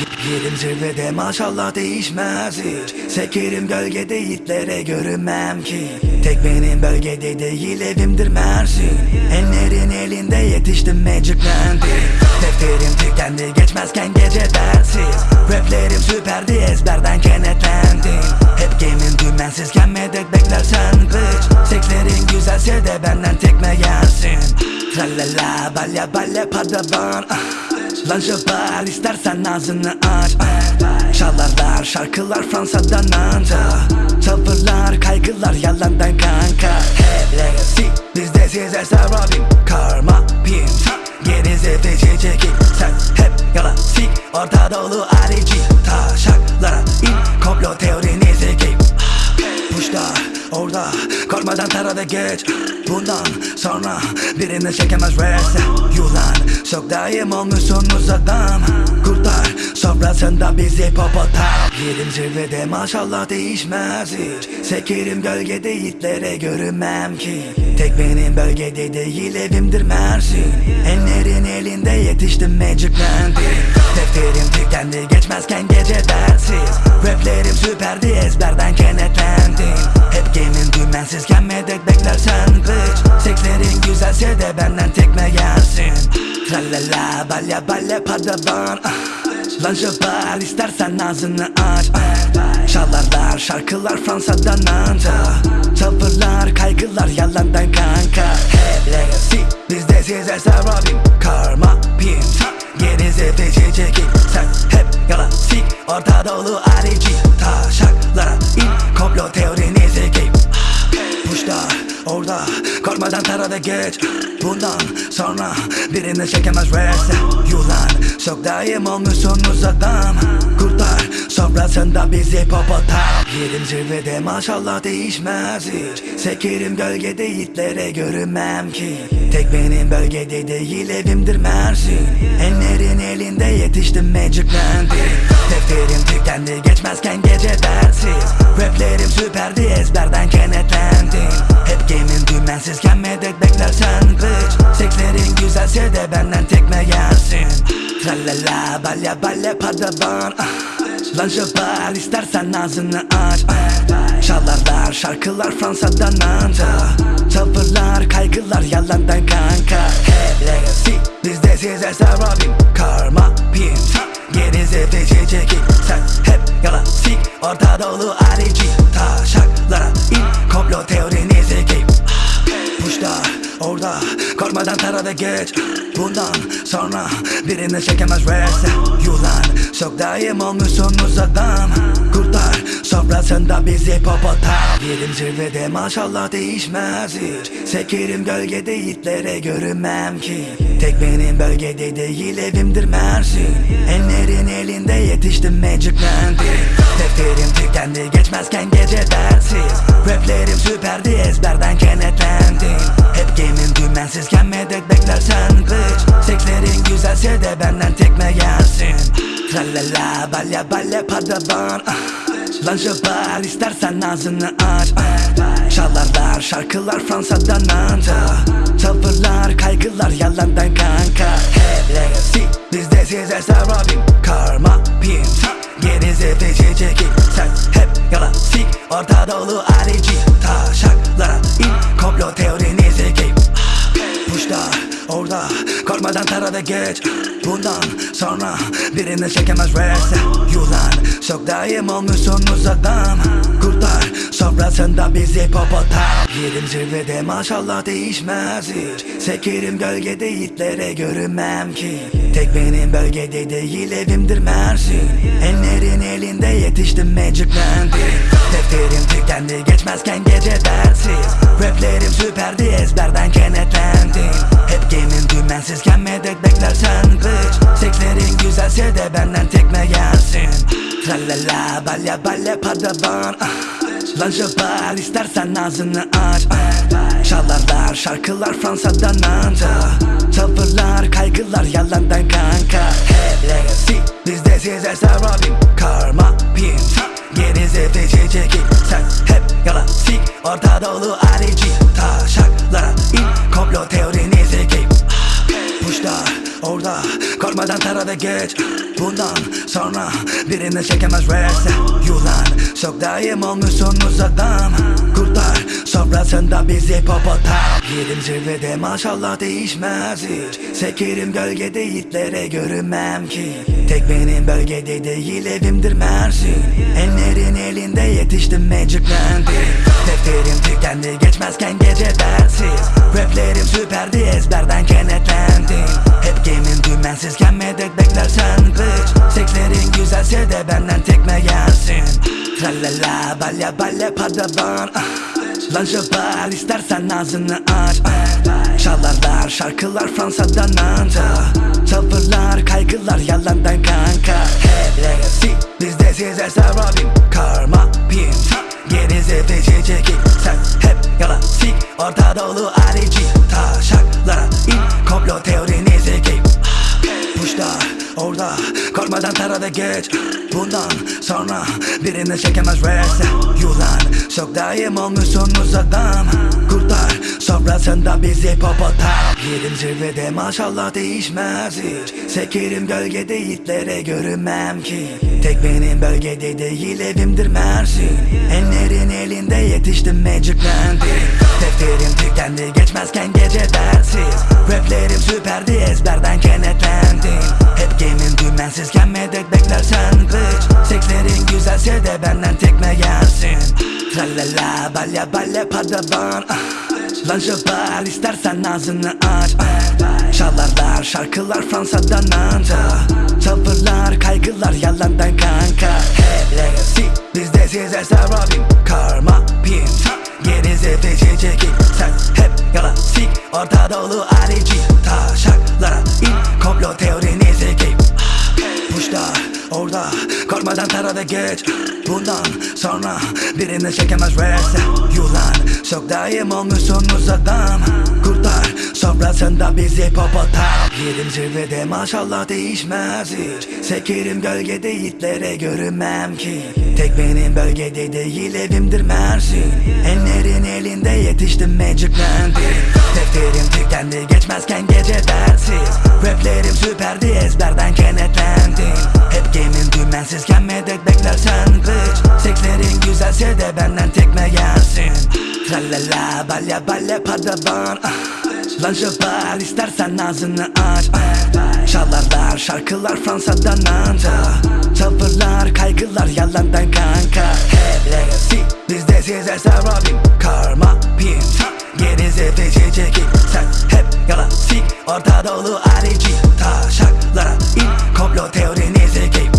Yerim zirvede maşallah değişmez hiç. Sekerim gölgede yiğitlere görünmem ki. Tek benim bölgede değil evimdir Mersin. Enlerin elinde yetiştim magiclendi Defterim tükendi geçmezken gece dersiz Raplerim süperdi ezberden kenetlendim. Hep gemim dümensizken medet beklersen bitch Sekslerin güzelse de benden tekme yersin Tralala balya balya padavan ah. Lan jöbar istersen ağzını aç. Ah. Çalarlar şarkılar Fransa'dan anca. Tavırlar kaygılar yalandan kanka. Hep legacy bizde size sarabim. Karma pim Geri zefeci çekip Sen hep yalan sik Orta dolu arici Taşaklara in Komplo teorini zekip Puşlar orada Korkmadan tarada geç. Bundan sonra birini çekemez rest Yulan çok daim olmuşsunuz adam Kurtar sofrasında bizi popotam Yerim zirvede maşallah değişmez hiç. Sekerim gölgede yiğitlere görünmem ki. Tek benim bölgede değil evimdir Mersin. Enlerin elinde yetiştim magiclendi Defterim tükendi geçmezken gece dersiz Raplerim süperdi ezberden kenetlendim. Hep gemim dümensizken medet beklersen bitch Sekslerin güzelse de benden tekme yersin. Tralala balya balya padavan. Ah. Lan jöbar istersen ağzını aç. Çalarlar şarkılar Fransa'dan anca. Tavırlar kaygılar yalandan kanka. Hep legacy bizde size sarabim. Karma pim Geri zefeci çekip Sen hep yalan sik Orta arici Taşaklara in Komplo teorini Puşlar orada Korkmadan tarada geç. Bundan sonra birini çekemez rest Yulan çok daim olmuşsunuz adam Kurtar sofrasında bizi popotam Yerim zirvede maşallah değişmez hiç. Sekerim gölgede yiğitlere görünmem ki. Tek benim bölgede değil evimdir Mersin. Enlerin elinde yetiştim magiclendi Defterim tükendi geçmezken gece dersiz Raplerim süperdi ezberden kenetlendim. Hep gemim dümensizken medet beklersen bitch Sekslerin güzelse de benden tekme yersin Tralala balya balya padavan ah. Lan jöbar istersen ağzını aç. Çalarlar şarkılar Fransa'dan anca Tavırlar kaygılar yalandan kanka. Hep legacy bizde size sarabim. Karma pim Geri zefeci çekip Sen hep yalan. Sik Orta dolu arici Taşaklara in. Komplo teorini zekip Puşlar orada Korkmadan tarada geç Bundan sonra birini çekemez rest Yulan çok daim olmuşsunuz adam Kurtar sofrasında bizi popotam Yerim zirvede maşallah değişmez hiç. Sekerim gölgede yiğitlere görünmem ki. Tek benim bölgede değil evimdir Mersin. Enlerin elinde yetiştim magiclendi Defterim tükendi geçmezken gece dersiz Raplerim süperdi ezberden kenetlendim. Hep gemim dümensizken medet beklersen bitch Sekslerin güzelse de benden tekme yersin Tralala balya balya padavan ah. Lan istersen ağzını aç ah. Çalarlar şarkılar Fransa'dan anca Tavırlar kaygılar yalandan kanka Hep legacy bizde size sarabim Karma pim Geri zefeci Tarada geç. Bundan sonra birini çekemez rest. Yulan çok daim olmuşsunuz adam Kurtar sofrasında bizi popotam Yerim zirvede maşallah değişmez hiç. Sekerim gölgede yiğitlere görünmem ki. Tek benim bölgede değil evimdir Mersin. Enlerin elinde yetiştim magiclendi Defterim tükendi geçmezken gece dersiz Raplerim süperdi ezberden kenetlendim Hep gemim dümensizken medet beklersen bitch Sekslerin güzelse de benden tekme yersin Tralala balya balya padavan ah. Lan jöbar istersen ağzını aç ah. Çalarlar şarkılar Fransa'dan anca. Tavırlar kaygılar yalandan kanka. Hep legacy bizde size sarabim Karma pim Geri zefeci çekip Sen hep yalan sik Orta dolu arici Taşaklara in Komplo teorini zekip Puşlar orada Korkma Korkmadan tara ve geç. Bundan sonra birini çekemez verse Yulan çok daim olmuşsunuz adam Kurtar sofrasında bizi popotam Yerim zirvede maşallah değişmez hiç. Sekerim gölgede yiğitlere görünmem ki. Tek benim bölgede değil evimdir Mersin. Enlerin elinde yetiştim magiclendim Defterim tükendi geçmezken gece dersiz Raplerim süperdi ezberden kenetlendim. Hep game'in dümensizken medet beklersen bitch Sekslerin güzelse de benden tekme gelsin Tralala balya balya padavan ah. Lan jabal istersen ağzını aç. Çalarlar şarkılar Fransa'dan anca. Tavırlar kaygılar yalandan kanka. Hep legacy bizde size sarabim Karma pin Gerize feci çekik Sen hep yalan sik Orta arici Taşaklara in Komplo teorinizi Puşlar orada. Korkmadan tara ve geç Bundan sonra birini çekemez verse Yulan çok daim olmuşsunuz adam Kurtar sofrasında bizi popotam Yerim zirvede maşallah değişmez hiç. Sekerim gölgede yiğitlere görünmem ki. Tek benim bölgede değil evimdir Mersin Enlerin elinde yetiştim magiclendim Defterim tükendi geçmezken gece dersiz Raplerim süperdi ezberden kenetlendim. Hep game'in dümensizken medet beklersen bitch Sekslerin güzelse de benden tekme gelsin. Tralala balya balya padavan ah. Lan jabal istersen ağzını aç. Ah. Çalarlar şarkılar Fransa'dan anca. Tavırlar kaygılar yalandan kanka. Hep legacy bizde size sarabim Karma pin Gerize feci çekik Sen hep yalan sik Orta dolu arici Taşaklara in Komplo giyip Puşlar orada Korkmadan tara geç. Bundan sonra birini çekemez verse Yulan çok daim olmuşsunuz adam Kurtar sofrasında bizi popotam Yerim zirvede maşallah değişmez hiç. Sekerim gölgede yiğitlere görünmem ki. Tek benim bölgede değil evimdir Mersin. Enlerin elinde yetiştim magiclendim Defterim tükendi geçmezken gece dersiz Raplerim süperdi ezberden kenetlendim. Hep game'in dümensizken medet beklersen bitch Sekslerin güzelse de benden tekme gelsin. Tralala balya balya padavan ah. Lan istersen ağzını aç. Ah. Çalarlar şarkılar Fransa'dan anca. Tavırlar kaygılar yalandan kanka. Hep legacy bizde size sarabim. Karma pin Gerize feci çekik Sen hep yalan sik Orta dolu arici Taşaklara in Komplo teorinizi giyip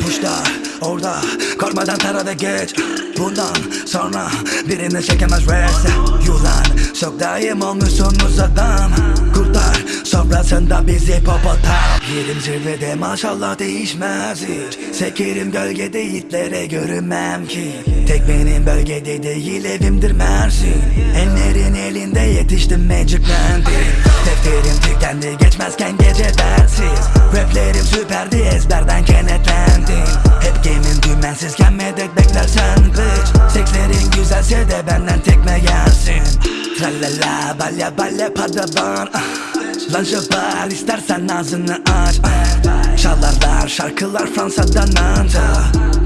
Puşlar orada Korkmadan tara ve geç. Bundan sonra birini çekemez verse Yulan çok daim olmuşsunuz adam Kurtar sofrasında bizi popotam Yerim zirvede maşallah değişmez hiç. Sekerim gölgede yiğitlere görünmem ki. Tek benim bölgede değil evimdir Mersin. Enlerin elinde yetiştim magiclendim Defterim tükendi geçmezken gece dersiz Raplerim süperdi ezberden kenetlendim. Hep game'in dümensizken medet beklersen bitch Sekslerin güzelse de benden tekme gelsin Tralala balya balya padavan ah. Lan jabal istersen ağzını aç ah. Çalarlar şarkılar Fransa'dan anca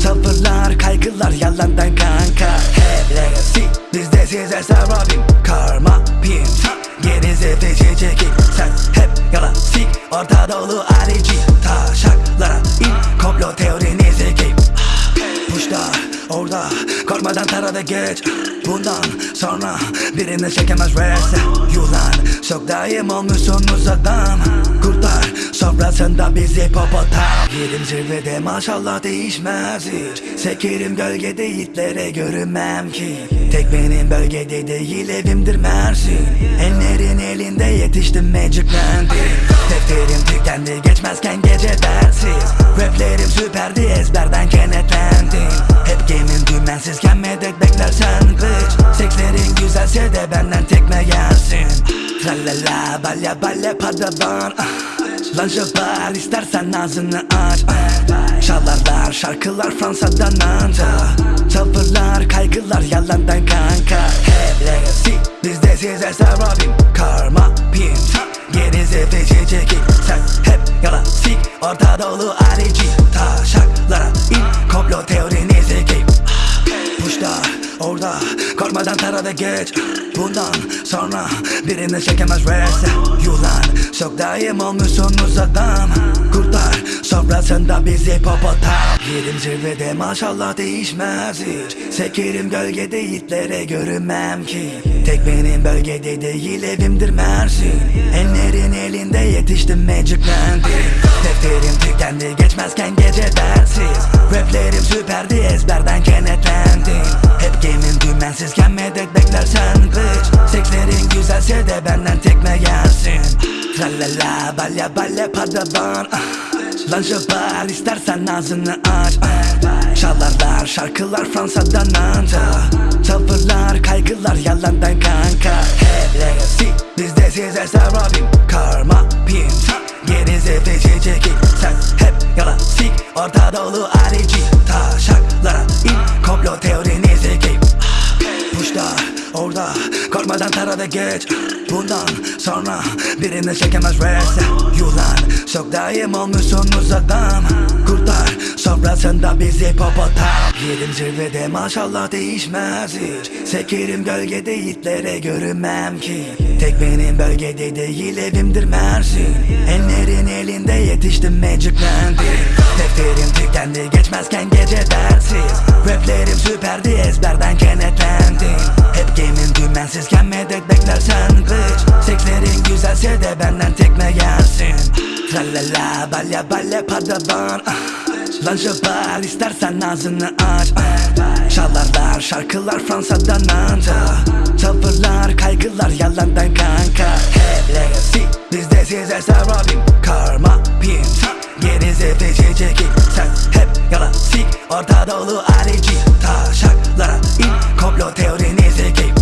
Tavırlar kaygılar yalandan kanka. Hep legacy bizde size sarabim Karma pin Gerize feci çekik Sen hep yalan sik Orta dolu arici Taşaklara in Komplo teorinizi giyip Puşlar orada Korkmadan tara ve geç. Bundan sonra birini çekemez verse Yulan çok daim olmuşsunuz adam Kurtar sofrasında bizi popotam Yerim zirvede maşallah değişmez hiç. Sekerim gölgede yiğitlere görünmem ki. Tek benim bölgede değil evimdir Mersin. Enlerin elinde yetiştim magiclendim Defterim tükendi geçmezken gece dersiz Raplerim süperdi ezberden kenetlendim. Hep game'in dümensizken medet beklersen bitch Sekslerin güzelse de benden tekme gelsin. Tralala balya balya padavan ah. Lan jabal istersen ağzını aç. Çalarlar şarkılar Fransa'dan anca. Tavırlar kaygılar yalandan kanka. Hep legacy bizde size sarabim. Karma pin Geri zefeci çekip Sen hep yala sik Orta dolu arici Taşaklara in Komplo teorinizi giyip Puşlar orada Korkmadan tara ve geç. Bundan sonra birini çekemez reste Yulan çok daim olmuşsunuz adam Kurtlar sofrasında bizi popotam Yerim zirvede maşallah değişmez hiç. Sekerim gölgede yiğitlere görünmem ki. Tek benim bölgede değil evimdir Mersin. Enlerin elinde yetiştim magiclendim Defterim tükendi geçmezken gece dersiz Raplerim süperdi ezberden kenetlendim Hep gemim dümensizken medet beklersen bitch Sekslerin güzelse de benden tekme yersin Tralala balya balya padavan. Ah. Lan şoför istersen ağzını aç. Ah. Çalarlar şarkılar Fransa'dan anca. Tavırlar kaygılar yalandan kanka. Hep legacy bizde size sarabim. Karma pin Geri zefeci çekip Sen hep yala sik Orta dolu arici Taşaklara in Komplo teorinizi giyip Puşlar orada Korkmadan tara ve geç. Bundan sonra birini çekemez reste Yulan çok daim olmuşsunuz adam Kurtlar sofrasında bizi popotam. Yerim zirvede maşallah değişmez hiç. Sekerim gölgede yiğitlere görünmem ki. Tek benim bölgede değil evimdir Mersin. Enlerin elinde yetiştim magiclendim Defterim tükendi geçmezken gece dersiz Raplerim süperdi ezberden kenetlendim. Hep gemim dümensizken medet beklersen bitch Sekslerin güzelse de benden tekme yersin Tralala balya balya padavan ah. Lan şoför istersen ağzını aç. Ah. Çalarlar şarkılar Fransa'dan anca. Tavırlar kaygılar yalandan kanka. Hep legacy bizde size sarabim Karma pin Geri zefeci çekip Sen hep yala sik Orta dolu arici Taşaklara in Komplo teorinizi giyip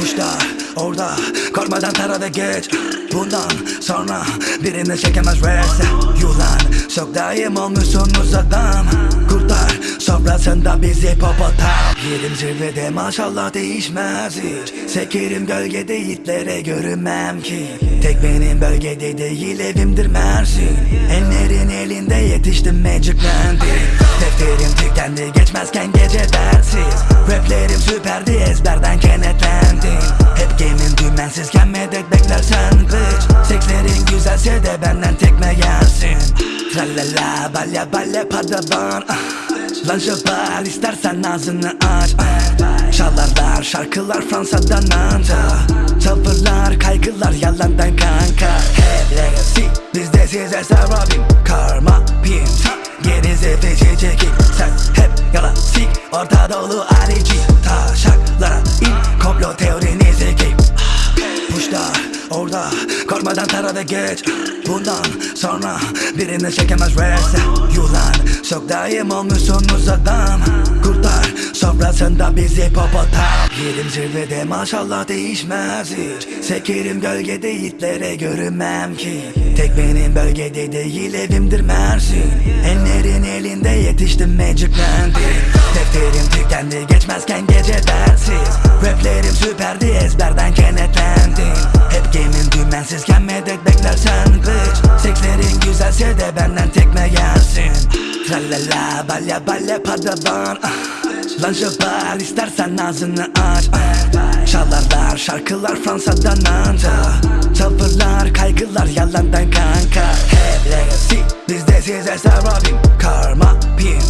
Puşlar orada Korkmadan tara ve geç. Bundan sonra birini çekemez reste Yulan çok daim olmuşsunuz adam. Kurtlar sofrasında bizi popotam Yerim zirvede maşallah değişmez hiç. Sekerim gölgede yiğitlere görünmem ki. Tek benim bölgede değil evimdir Mersin Enlerin elinde yetiştim magiclendim Defterim tükendi geçmezken gece dersiz Raplerim süperdi ezberden kenetlendim. Hep gemim dümensizken medet beklersen bitch Sekslerin güzelse de benden tekme yersin Tralala balya balya padavan ah. Lan istersen ağzını aç ah. Çalarlar şarkılar Fransa'dan anca. Tavırlar kaygılar yalandan kanka. Hep legacy bizde size sarabim Karma pin Geri zefeci çekip Sen hep yala sik Orta dolu arici Taşaklara in Komplo teorinizi giyip Puşlar orada Korkmadan tara ve geç. Bundan sonra birini çekemez reste Yulan çok daim olmuşsunuz adam Kurtlar sofrasında bizi popotam Yerim zirvede maşallah değişmez hiç. Sekerim gölgede yiğitlere görünmem ki. Tek benim bölgede değil evimdir Mersin. Enlerin elinde yetiştim magiclendim Defterim tükendi geçmezken gece dersiz Raplerim süperdi ezberden kenetlendim. Hep gemim dümensizken medet beklersen bitch Sekslerin güzelse de benden tekme yersin Tralala balya balya padavan ah. Lan şoför istersen ağzını aç. Çalarlar şarkılar Fransa'dan anca Tavırlar kaygılar yalandan kanka. Hep legacy bizde size sarabim. Karma pin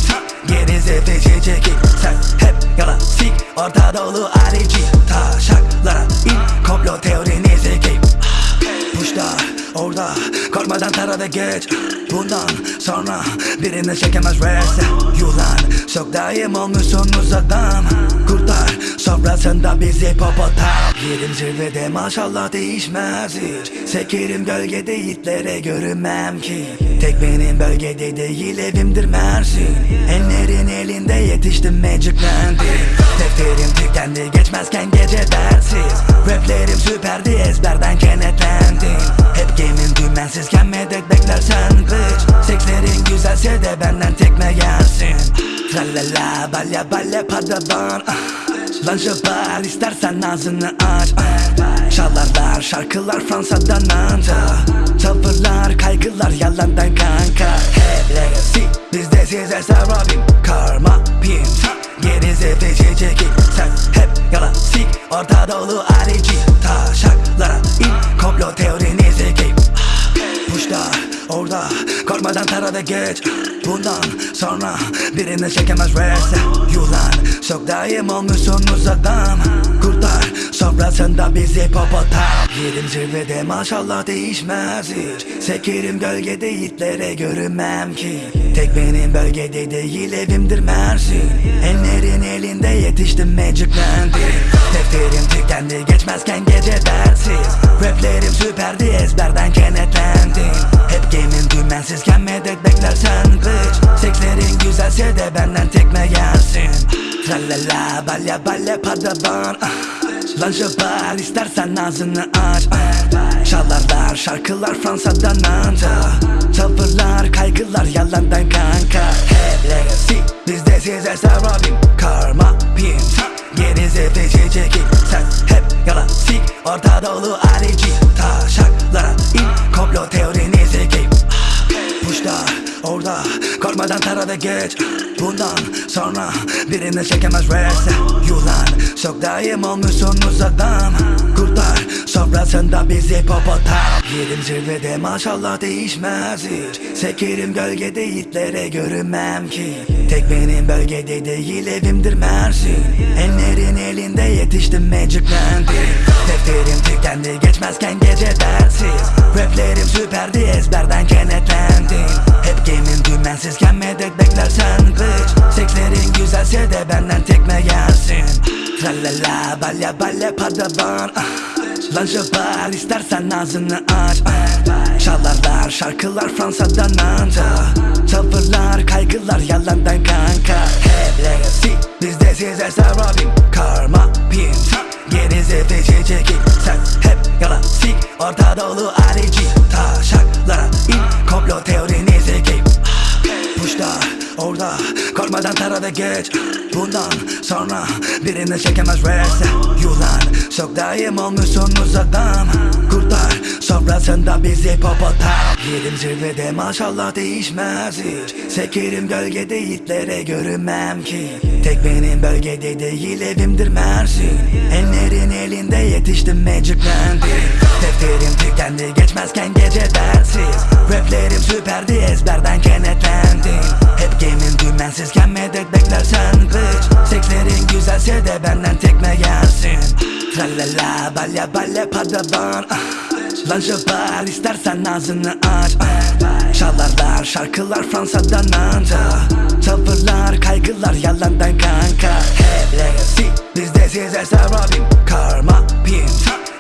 Geri zefeci çekip Sen hep yala sik Orta arici Taşaklara in Komplo teorinizi giyip Puşlar orada Korkmadan tara ve geç Bundan sonra birini çekemez reste Yulan. Çok daim olmuşsunuz adam Kurtlar sofrasında bizi popotam Yerim zirvede maşallah değişmez hiç. Sekerim gölgede yiğitlere görünmem ki. Tek benim bölgede değil evimdir Mersin Enlerin elinde yetiştim magiclendim Defterim tükendi geçmezken gece dersiz Raplerim süperdi ezberden kenetlendim. Hep gemim dümensizken medet beklersen bitch Sekslerin güzelse de benden tekme yersin Tralala balya balya padavan ah. Şoför istersen ağzını aç. Ah. Çalarlar şarkılar Fransa'dan anca. Tavırlar kaygılar yalandan kanka. Hep legacy bizde size sarabim. Karma pim Gerize feci çekip Sen hep yalan sik Orta dolu arici Taşaklara Korkmadan tarada geç. Bundan sonra birini çekemez reste Yulan çok daim olmuşsunuz adam Kurtar sofrasında bizi popotam Yerim zirvede maşallah değişmez hiç. Sekerim gölgede yiğitlere görünmem ki. Tek benim bölgede değil evimdir Mersin. Enlerin elinde yetiştim magiclendim Defterim tükendi geçmezken gece dersiz Raplerim süperdi ezberden kenetlendim. Hep game'in dümensizken medet beklersen bitch Sekslerin güzelse de benden tekme gelsin. Tralala balya balya padavan ah. Lan istersen ağzını aç. Ah. Çalarlar şarkılar Fransa'dan anca. Tavırlar kaygılar yalandan kanka. Hep legacy bizde size sarabim Karma pim Gerize feci çekip Sen hep yalan sik Orta dolu arici Taşaklara in Komplo teorinizi giyip Puşlar orada Korkmadan tarada geç. Bundan sonra birini çekemez reste Yulan çok daim olmuşsunuz adam Kurtar sofrasında bizi popotam Yerim zirvede maşallah değişmez hiç. Sekerim gölgede yiğitlere görünmem ki. Tek benim bölgede değil evimdir Mersin. Enlerin elinde yetiştim magiclendim Defterim tükendi geçmezken gece dersiz Raplerim süperdi ezberden kenetlendim. Hep game'in dümensizken medet beklersen bitch Sekslerin güzelse de benden tekme gelsin. Tralala balya balya padavan ah. Lan jabal istersen ağzını aç. Ah. Çalarlar şarkılar Fransa'dan anca Tavırlar kaygılar yalandan kanka. Hep legacy bizde size sarabim. Karma pim Gerize feci çekip Sen hep yalan sik Orta dolu arici Taşaklara in Komplo Puşlar orada Korkmadan tarada geç. Bundan sonra birini çekemez reste Yulan çok daim olmuşsunuz adam Kurtar sofrasında bizi popotam Yerim zirvede maşallah değişmez hiç. Sekerim gölgede yiğitlere görünmem ki. Tek benim bölgede değil evimdir Mersin. Enlerin elinde yetiştim magiclendim Defterim tükendi geçmezken gece dersiz Raplerim süperdi ezberden kenetlendim. Hep game'in dümensizken medet beklersen bitch Sekslerin güzelse de benden tekme gelsin. Tralala balya balya padavan. Ah. Lan jabal istersen ağzını aç. Ah. Çalarlar şarkılar Fransa'dan anca. Tavırlar kaygılar yalandan kanka. Hep legacy bizde size sarabim Karma pim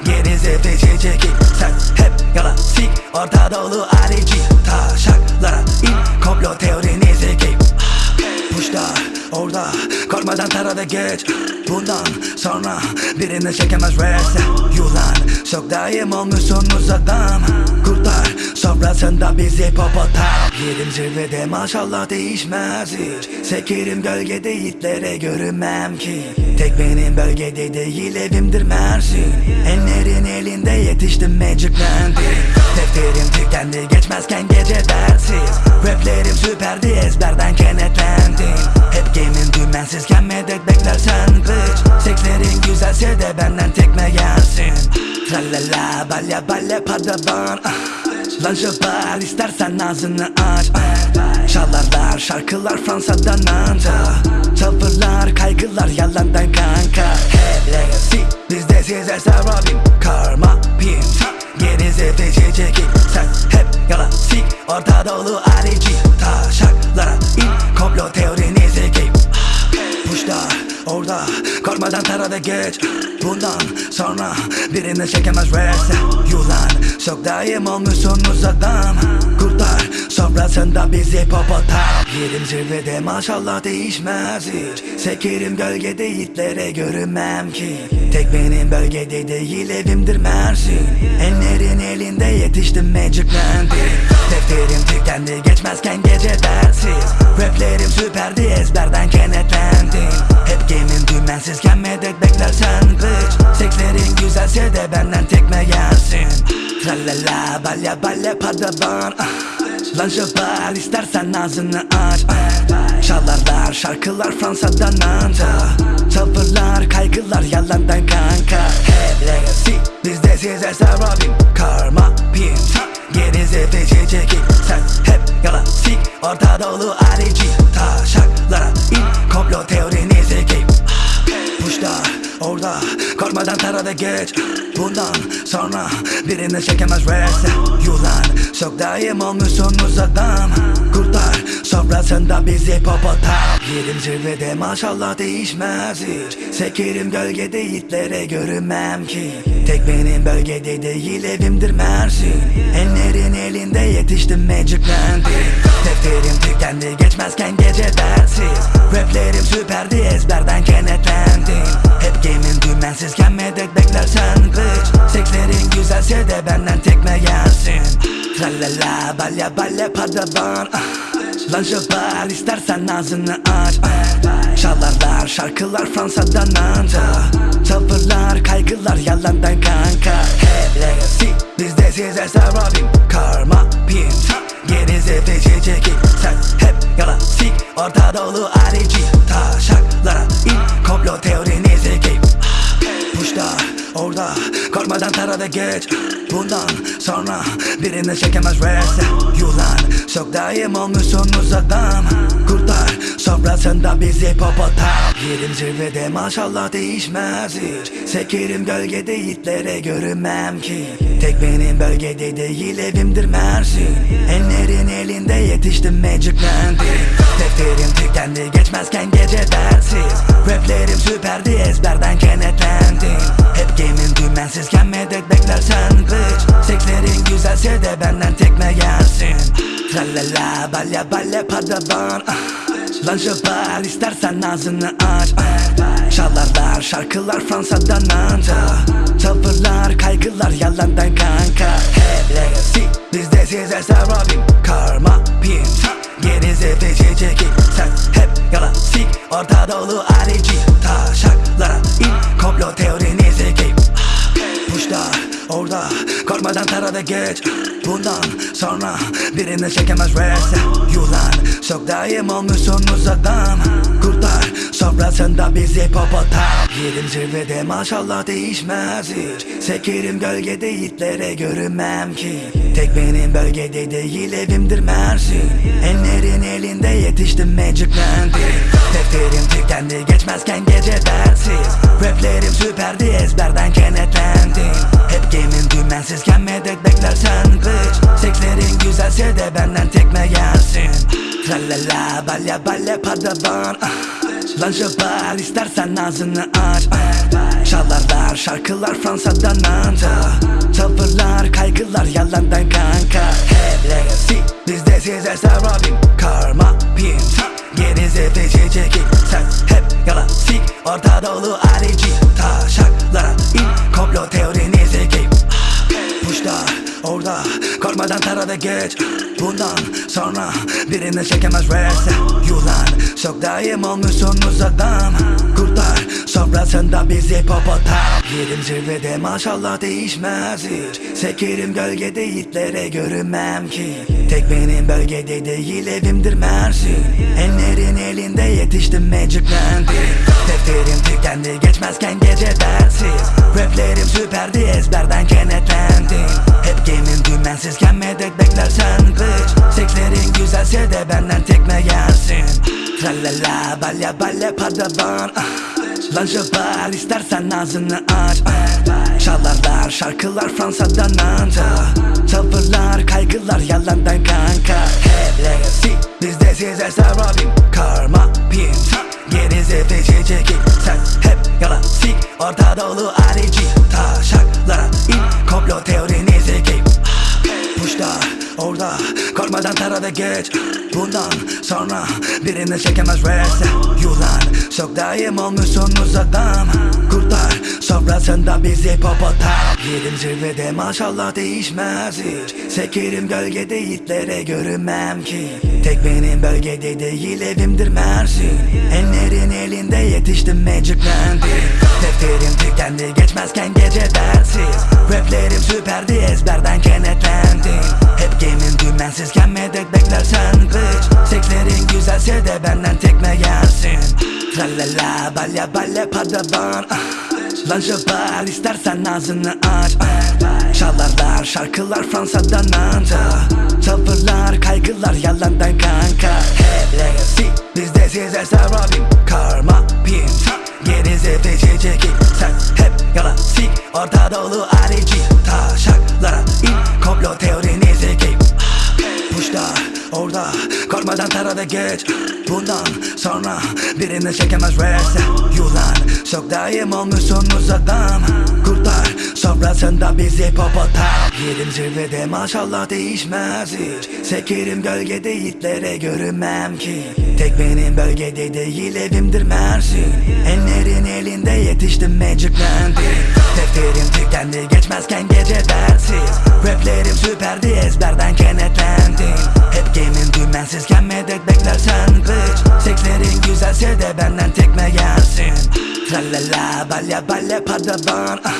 Gerize feci çekip Sen hep yalan. Sik Orta dolu arici Taşaklara in Komplo teorinizi giyip Puşlar orada Korkmadan tarada geç. Bundan sonra birini çekemez reste Yulan çok daim olmuşsunuz adam Kurtar sofrasında bizi popotam Yerim zirvede maşallah değişmez hiç. Sekerim gölgede yiğitlere görünmem ki. Tek benim bölgede değil evimdir Mersin. Enlerin elinde yetiştim magiclendim Defterim tükendi geçmezken gece dersiz Raplerim süperdi ezberden kenetlendim Hep game'in dümensizken medet beklersen bitch Sekslerin güzelse de benden tekme gelsin. Tralala balya balya padavan ah. Lan jabal istersen ağzını aç. Çalarlar şarkılar Fransa'dan anca. Tavırlar kaygılar yalandan kanka. Hep legacy bizde size sarabim. Karma pim Gerize feci çekip Sen hep yalan. Sik Orta dolu arici Taşaklara in Komplo teorinizi giyip Puşlar orada Korkmadan tarada geç. Bundan sonra birini çekemez. Reste Yulan çok daim olmuşsunuz adam Kurtar sofrasında bizi popotam Yerim zirvede maşallah değişmez hiç. Sekerim gölgede yiğitlere görünmem ki. Tek benim bölgede değil evimdir Mersin. Enlerin elinde yetiştim magiclendim Defterim tükendi geçmezken gece dersiz Raplerim süperdi ezberden kenetlendim. Hep game'in dümensizken medet beklersen bitch Sekslerin güzelse de ben benden tekme yersin Tralala balya balya padavan ah. Lan şoför istersen ağzını aç. Ah. Çalarlar şarkılar Fransa'dan anta Tavırlar kaygılar yalandan kanka. Hep legacy bizde size sarabim Karma pin Gerize feci çekip Sen hep yalan sik Orta dolu arici Taşaklara in Komplo teorini zekeyim Puşlar orada Korkmadan tarada geç. Bundan sonra birini çekemez reste Yulan çok daim olmuşsunuz adam Kurtar sofrasında bizi popotam Yerim zirvede maşallah değişmez hiç. Sekerim gölgede yiğitlere görünmem ki. Tek benim bölgede değil evimdir Mersin. Enlerin elinde yetiştim magiclendi Defterim tükendi geçmezken gece dersiz Raplerim süperdi ezberden Hep dümensizken medet beklersen bitch Sekslerin güzelse de benden tekme yersin. Tralala balya balya padavan ah. Lan şoför istersen ağzını aç. Çalarlar şarkılar Fransa'dan anta Tavırlar kaygılar yalandan kanka. Hep legacy bizde size sarabim. Karma pin Gerize feci çekip Sen hep yalan sik Orta dolu arici Taşaklara in Komplo teorini zekeyim Puşlar orada Korkmadan tarada geç. Bundan sonra birini çekemez reste Yulan çok daim olmuşsunuz adam Kurtar sofrasında bizi popotam Yerim zirvede maşallah değişmez hiç. Sekerim gölgede yiğitlere görünmem ki. Tek benim bölgede değil evimdir Mersin Enlerin elinde yetiştim magiclendi Defterim tükendi geçmezken gece dersiz Raplerim süperdi ezberden kenetlendim. Hep game'in dümensizken medet beklersen bitch Sekslerin güzelse de benden tekme yersin Tralala balya balya padavan. Ah. Lan şoför istersen ağzını aç. Ah. Çalarlar şarkılar Fransa'dan anta Tavırlar kaygılar yalandan kanka. Hep legacy bizde size sarabim. Karma pin Gerize feci çekip Sen hep yalan sik Orta dolu arici Taşaklara in Komplo zekeyim Puşlar orada Korkmadan tarada geç. Bundan sonra birini çekemez reste Yulan çok daim olmuşsunuz adam Kurtar sofrasında bizi popotam Yerim zirvede maşallah değişmez hiç. Sekerim gölgede yiğitlere görünmem ki. Tek benim bölgede değil evimdir Mersin. Enlerin elinde yetiştim magiclendi Defterim tükendi geçmezken gece dersiz Raplerim süperdi ezberden kenetlendim. Hep game'in dümensizken medet beklersen bitch Sekslerin güzelse de benden tekme yersin Tralala balya balya padavan ah. Lan istersen ağzını aç. Ah. Çalarlar şarkılar Fransa'dan anta. Tavırlar kaygılar yalandan kanka. Hep legacy bizde size sarabim Karma. Pin Gerize feci çekip Sen hep yalan sik Orta dolu arici Taşaklara in Komplo teorini zekeyim Puşlar orada Korkmadan tarada geç. Bundan sonra birini çekemez reste Yulan çok daim olmuşsunuz adam Kurtar sofrasında bizi popotam Yerim zirvede maşallah değişmez hiç. Sekerim gölgede yiğitlere görünmem ki. Tek benim bölgede değil evimdir Mersin. Enlerin elinde yetiştim magiclendi Defterim tükendi geçmezken gece dersiz Raplerim süperdi ezberden kenetlendim. Hep game'in dümensizken medet beklersen bitch Sekslerin güzelse de benden tekme yersin Tralala balya balya padavan ah. Lan şoför istersen ağzını aç. Ah. Çalarlar şarkılar Fransa'dan anta Tavırlar kaygılar yalandan kanka. Hep legacy bizde size sarabim. Karma pin Gerize feci çekip Sen hep yalan sik Orta dolu arici Taşaklara in Komplo teorini zekeyim Puşlar orada Korkmadan tarada geç. Bundan sonra birini çekemez verse Yulan çok daim olmuşsunuz adam Kurtlar sofrasında bizi popotam Yerim zirvede maşallah değişmez hiç. Sekerim gölgede yiğitlere görünmem ki. Tek benim bölgede değil evimdir Mersin. Enlerin elinde yetiştim magiclendim Defterim tükendi geçmezken gece dersiz Raplerim süperdi ezberden kenetlendim. Hep game'in dümensizken medet beklersen bitch Sekslerin güzelse de benden tekme yersin Tralala balya balya padavan ah. Lan bar istersen ağzını aç. Ah. Çalarlar şarkılar Fransa'dan anca Tavırlar kaygılar yalandan kanka. Hep legacy bizde size sarabim Karma pin. Gerize feci çekil Sen hep yala sik Orta dolu arici Taşaklara in Komplo teorinizi giyip Puşlar orada Korkmadan tarada geç. Bundan sonra birini çekemez verse Yulan çok daim olmuşsunuz adam Kurtlar sofrasında bizi popotam Yerim zirvede maşallah değişmez hiç. Sekerim gölgede yiğitlere görünmem ki. Tek benim bölgede değil evimdir Mersin. Enlerin elinde yetiştim magiclendim Defterim tükendi geçmezken gece dersiz Raplerim süperdi ezberden kenetlendim. Hep game'in dümensizken medet beklersen bitch Sekslerin güzelse de benden tekme yersin Tralala balya balya padavan ah.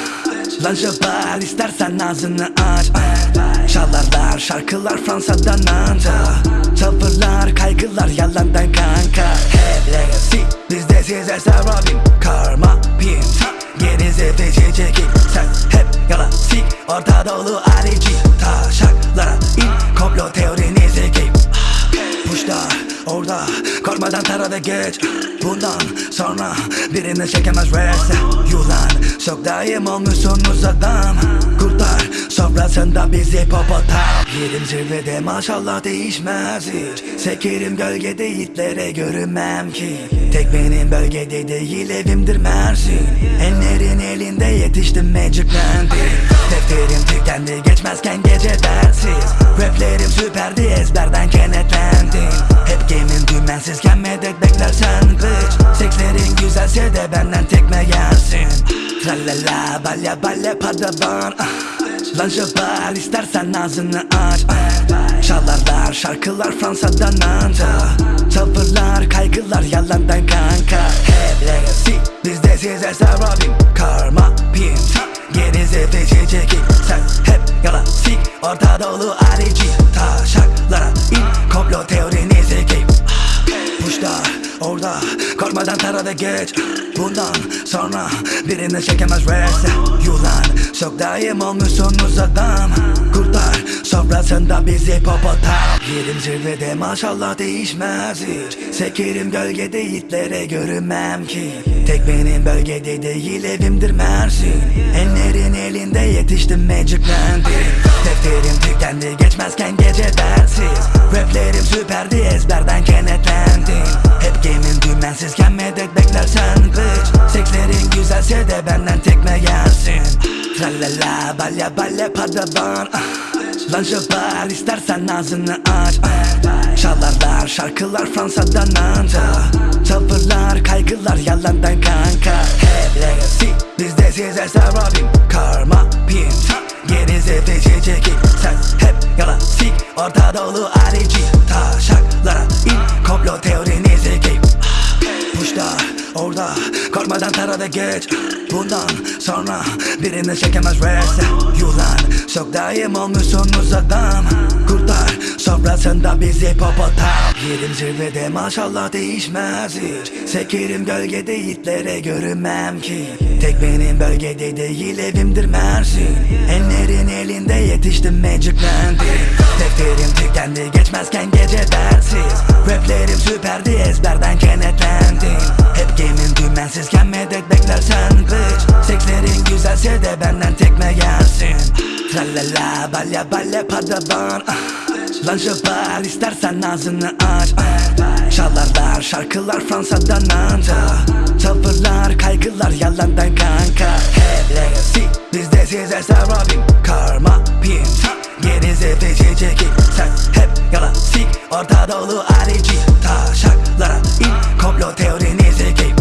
Lan bar istersen ağzını aç. Ah. Çalarlar şarkılar Fransa'dan anca. Tavırlar kaygılar yalandan kanka. Hep legacy bizde size sarabim Karma pin. Gerize feci çekil Sen hep yala sik Orta dolu arici Taşaklara in. Komplo teorinizi Puşlar orada Korkmadan tarada geç. Bundan sonra birini çekemez verse Yulan çok daim olmuşsunuz adam Kurtlar sofrasında bizi popotam Yerim zirvede maşallah değişmez hiç. Sekerim gölgede yiğitlere görünmem ki. Tek benim bölgede değil evimdir Mersin. Enlerin elinde yetiştim magiclendim Defterim tükendi geçmezken gece dersiz Raplerim süperdi ezberden kenetlendim. Hep game'in dümensizken medet beklersen bitch Sekslerin güzelse de benden tekme yersin Tralala balya balya padavan ah. Lan bar istersen ağzını aç ah. Çalarlar şarkılar Fransa'dan anca. Tavırlar kaygılar yalandan kanka. Hep legacy bizde size sarabim Karma pin Gerize feci çekil Sen hep yala sik Orta dolu arici Taşaklara in. Komplo teorinizi giyip Puşlar orada Korkmadan tarada geç. Bundan sonra birini çekemez verse Yulan çok daim olmuşsunuz adam Kurtlar sofrasında bizi popotam. Yerim zirvede maşallah değişmez hiç. Sekerim gölgede yiğitlere görünmem ki. Tek benim bölgede değil evimdir Mersin. Enlerin elinde yetiştim magiclendim Defterim tükendi geçmezken gece dersiz Raplerim süperdi ezberden kenetlendim Hep game'in dümensizken medet beklersen bitch Sekslerin güzelse de benden tekme yersin Tralala balya balya padavan ah. Lan bar istersen ağzını aç. Ah. Çalarlar şarkılar Fransa'dan anca. Tavırlar kaygılar yalandan kanka. Hep legacy bizde size sarabim. Karma pin Gerize feci çekil Sen hep yala sik Orta dolu geç. Bundan sonra birini çekemez verse Yulan çok daim olmuşsunuz adam Kurtlar sofrasında bizi popotam Yerim zirvede maşallah değişmez hiç. Sekerim gölgede yiğitlere görünmem ki. Tek benim bölgede değil evimdir Mersin. Enlerin elinde yetiştim magiclendim Defterim tükendi geçmezken gece dersiz Raplerim süperdi ezberden kenetlendim. Hep game'in dümensizken medet beklersen bitch Sekslerin güzelse de benden tekme yersin Tralala balya balya padavan ah. Lan istersen ağzını aç. Ah. Çalarlar şarkılar Fransa'dan anca. Tavırlar kaygılar yalandan kanka. Hep legacy bizde size sarabim Karma pin Gerize feci çekip Sen hep yalan sik Orta dolu arici Taşaklara in Komplo teorini zekip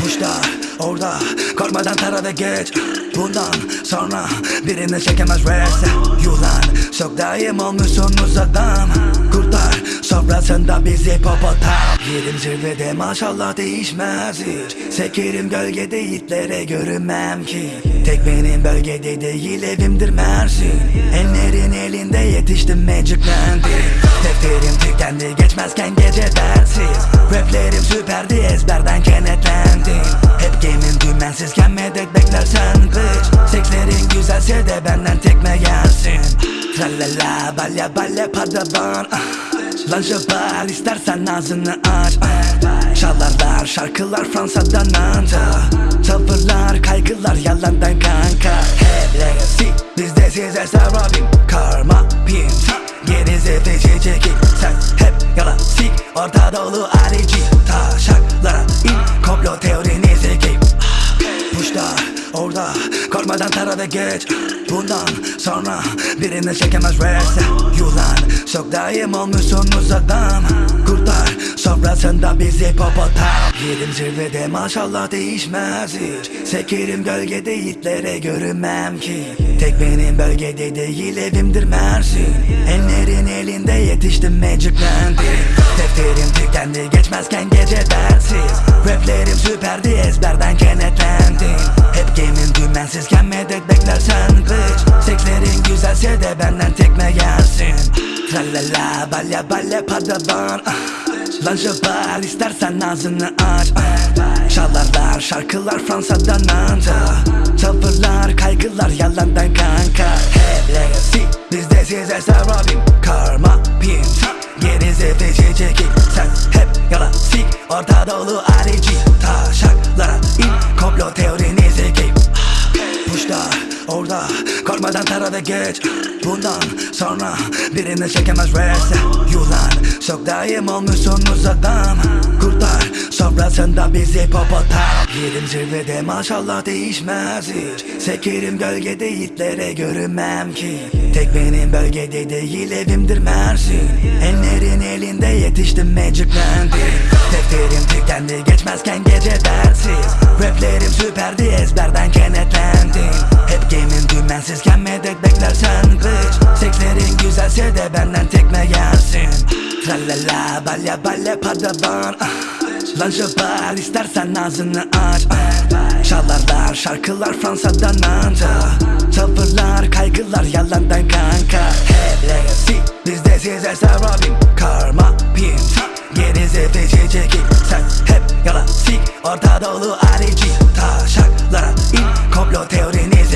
Puşlar orada Korkmadan tara ve geç. Bundan sonra birini çekemez verse Yulan çok daim olmuşsunuz adam Kurtlar sofrasında bizi popotam Yerim zirvede maşallah değişmez hiç. Sekerim gölgede yiğitlere görünmem ki. Tek benim bölgede değil evimdir Mersin. Enlerin elinde yetiştim magiclendim Defterim tükendi geçmezken gece dersiz Raplerim süperdi ezberden kenetlendim. Hep game'in dümensizken medet beklersen bitch Sekslerin güzelse de benden tekme gelsin. Tralala balya balya padavan ah. Lan jabal istersen ağzını aç. Çalarlar şarkılar Fransa'dan anta. Tavırlar kaygılar yalandan kanka. Hep legacy bizde size sarabim. Karma pin Gerize feci çekip Sen hep yalan sik Orta arici Korkmadan tara ve geç. Bundan sonra birini çekemez verse Yulan çok daim olmuşsunuz adam Kurtlar sofrasında bizi popotam Yerim zirvede maşallah değişmez hiç. Sekerim gölgede yiğitlere görünmem ki. Tek benim bölgede değil evimdir Mersin. Enlerin elinde yetiştim magiclendim Defterim tükendi geçmezken gece dersiz Raplerim süperdi ezberden kenetlendim. Hep game'in dümensizken medet beklersen bitch Sekslerin güzelse de benden tekme gelsin. Tralala balya balya padavan ah. Lan jabal istersen ağzını aç ah. Çalarlar şarkılar Fransa'dan anta Tavırlar kaygılar yalandan kanka. Hep legacy bizde size sarabim. Karma pin Gerize feci çekip Sen hep yalan. Sik Orta dolu arici Taşaklara in. Komplo teorini zekip Puşlar orada. Korkmadan tara ve geç. Bundan sonra birini çekemez. Verse Yulan çok daim olmuşsunuz adam Kurtlar sofrasında bizi popotam Yerim zirvede maşallah değişmez hiç. Sekerim gölgede yiğitlere görünmem ki. Tek benim bölgede değil evimdir Mersin. Enlerin elinde yetiştim magiclendim Defterim tükendi geçmezken gece dersiz Raplerim süperdi ezberden kenetlendim. Hep game'in dümensizken medet beklersen bitch Sekslerin güzelse de benden tekme gelsin. Tralala balya balya padavan. Ah. Lan istersen ağzını aç. Çalarlar şarkılar Fransa'dan anta Tavırlar kaygılar yalandan kanka. Hep legacy bizde size sarabim Karma pin Gerize feci çekip Sen hep yalan sik Orta dolu arici Taşaklara in Komplo teorini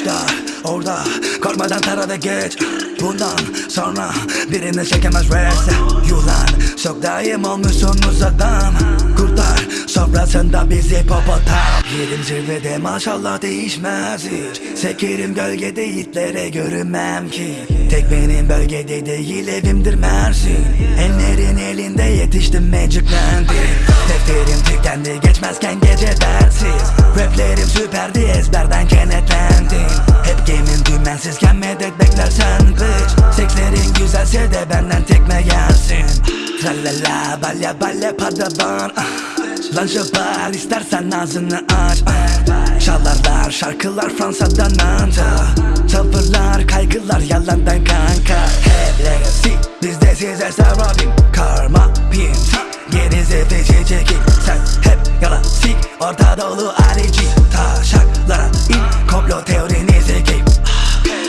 Puşlar orada Korkmadan tara ve geç. Bundan sonra birini çekemez verse Yulan çok daim olmuşsunuz adam Kurtlar sofrasında bizi popotam Yerim zirvede maşallah değişmez hiç. Sekerim gölgede yiğitlere görünmem ki. Tek benim bölgede değil evimdir Mersin. Enlerin elinde yetiştim magiclendim Defterim tükendi geçmezken gece dersiz Raplerim süperdi ezberden kenetlendim. Hep game'in dümensizken medet beklersen bitch Sekslerin güzelse de benden tekme gelsin. Tralala balya balya padavan ah. Lan jabal istersen ağzını aç. Ah. Çalarlar şarkılar Fransa'dan anta Tavırlar kaygılar yalandan kanka. Hep legacy bizde size sarabim. Karma pin Gerize feci çekip Sen hep yalan. Sik Orta dolu arici Taşaklara in. Komplo teorini zekip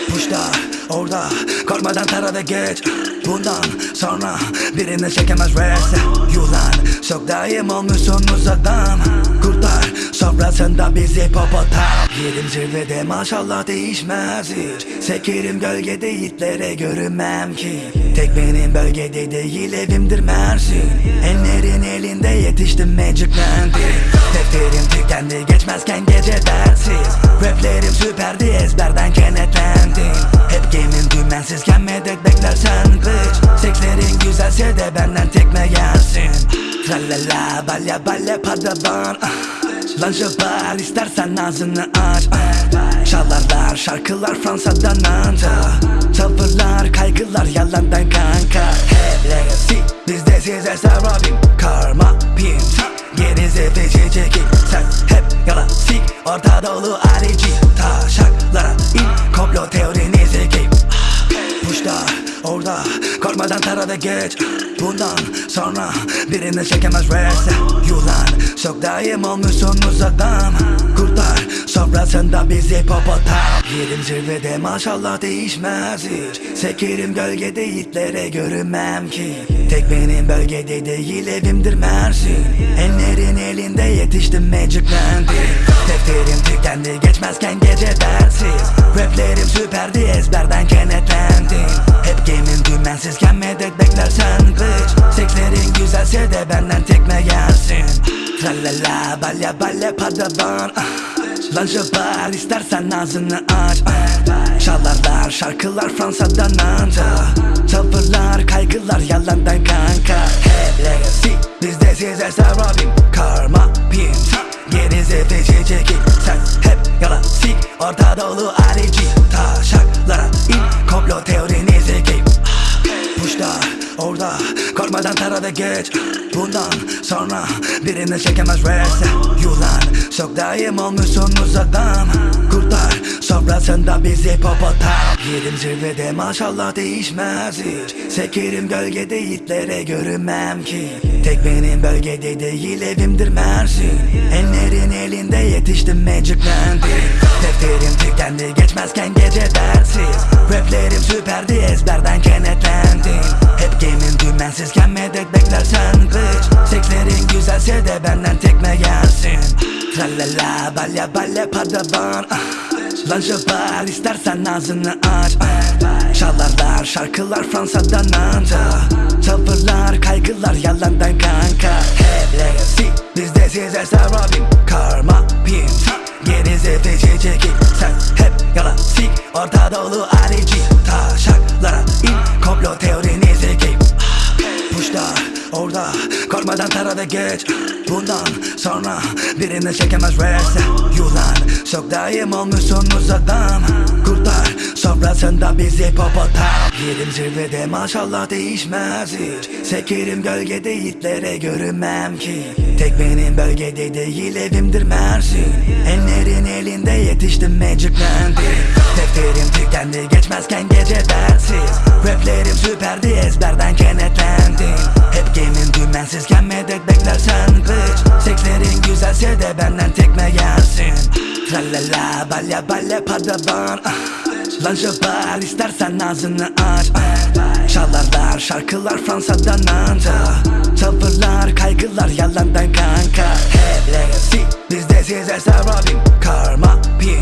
Puşlar orada Korkmadan tara ve geç. Bundan sonra birini çekemez verse Yulan çok daim olmuşsunuz adam Kurtlar sofrasında bizi popotam Yerim zirvede maşallah değişmez hiç. Sekerim gölgede yiğitlere görünmem ki. Tek benim bölgede değil evimdir Mersin. Enlerin elinde yetiştim magiclendim Defterim tükendi geçmezken gece dersiz Raplerim süperdi ezberden kenetlendim dümensizken medet beklersen bitch Sekslerin güzelse de benden tekme gelsin. Tralala balya balya padavan. Ah. Lan var istersen ağzını aç. Ah. Çalarlar şarkılar Fransa'dan anca. Tavırlar kaygılar yalandan kanka. Hep legacy bizde size sarabim Karma pim Gerize feci çekip Sen hep yala sik Orta dolu arici Taşaklara in Komplo teorinizi giyip Puşlar orada Korkmadan tarada geç. Bundan sonra birini çekemez verse Yulan çok daim olmuşsunuz adam Kurtar sofrasında bizi popotam Yerim zirvede maşallah değişmez hiç. Sekerim gölgede yiğitlere görünmem ki. Tek benim bölgede değil evimdir Mersin. Enlerin elinde yetiştim magiclendi Defterim tükendi geçmezken gece dersiz Raplerim süperdi ezberden kenetlendim. Hep game'in dümensizken medet beklersen glitch Sekslerin güzelse de benden tekme gelsin Tralala balya balya padavan ah. Lan var istersen ağzını aç. Çalarlar şarkılar Fransa'dan anca. Tavırlar kaygılar yalandan kanka. Hep legacy bizde size sarabim. Karma pim Gerize feci çekip Sen hep yala sik Orta dolu arici Taşaklara in Komplo teorinizi Puşlar orada Korkmadan tarada geç. Bundan sonra birini çekemez verse Yulan. Çok daim olmuşsunuz adam Kurtar sofrasında bizi popotam Yerim zirvede maşallah değişmez hiç. Sekerim gölgede yiğitlere görünmem ki. Tek benim bölgede değil evimdir Mersin. Enlerin elinde yetiştim magiclendi Defterim tükendi geçmezken gece dersiz Raplerim süperdi ezberden kenetlendim. Hep game'in dümensizken medet beklersen glitch Sekslerin güzelse de benden tekme gelsin. Tralala balya balya padavan. Ah. Lan var istersen ağzını aç. Çalarlar şarkılar Fransa'dan anca Tavırlar kaygılar yalandan kanka. Hep legacy bizde size sarabim Karma pim Feci çekip Sen hep yala sik Orta arici Taşaklara in. Komplo teorinizi Puşlar orada Korkmadan tarada geç. Bundan sonra birini çekemez verse Yulan çok daim olmuşsunuz adam Kurtar sofrasında bizi popotam Yerim zirvede maşallah değişmez hiç. Sekerim gölgede yiğitlere görünmem ki. Tek benim bölgede değil evimdir Mersin. Enlerin elinde yetiştim magiclendi Defterim tükendi geçmezken gece dersiz Raplerim süperdi ezberden kenetlendim Hep game'in dümensizken medet beklersen glitch Sekslerin güzelse de benden tekme gelsin. Tralala balya balya padavan ah. Lan var istersen ağzını aç ah. Çalarlar şarkılar Fransa'dan anca Tavırlar kaygılar yalandan kanka. Hep legacy bizde size sarabim Karma pim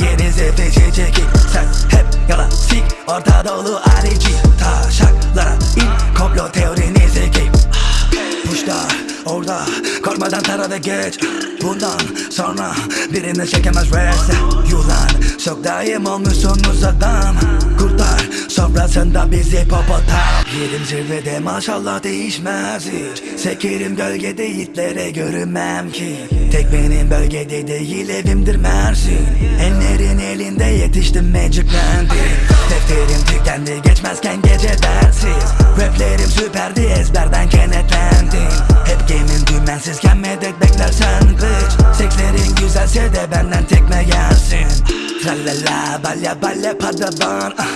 Gerize feci çekip Sen hep yala sik Orta dolu arici Taşaklara in. Komplo teorinizi giyip Puşlar orada. Korkmadan tarada geç Bundan sonra birini çekemez verse Yulan çok daim olmuşsunuz adam Kurtar sofrasında bizi popotam Yerim zirvede maşallah değişmez hiç. Sekerim gölgede yiğitlere görünmem ki. Tek benim bölgede değil evimdir Mersin. Enlerin elinde yetiştim magiclendi Defterim tükendi geçmezken gece dersiz Raplerim süperdi ezberden kenetlendim. Hep game'in dümensizken medet beklersen glitch Sekslerin güzelse de benden tekme gelsin. Tralala balya balya padavan ah.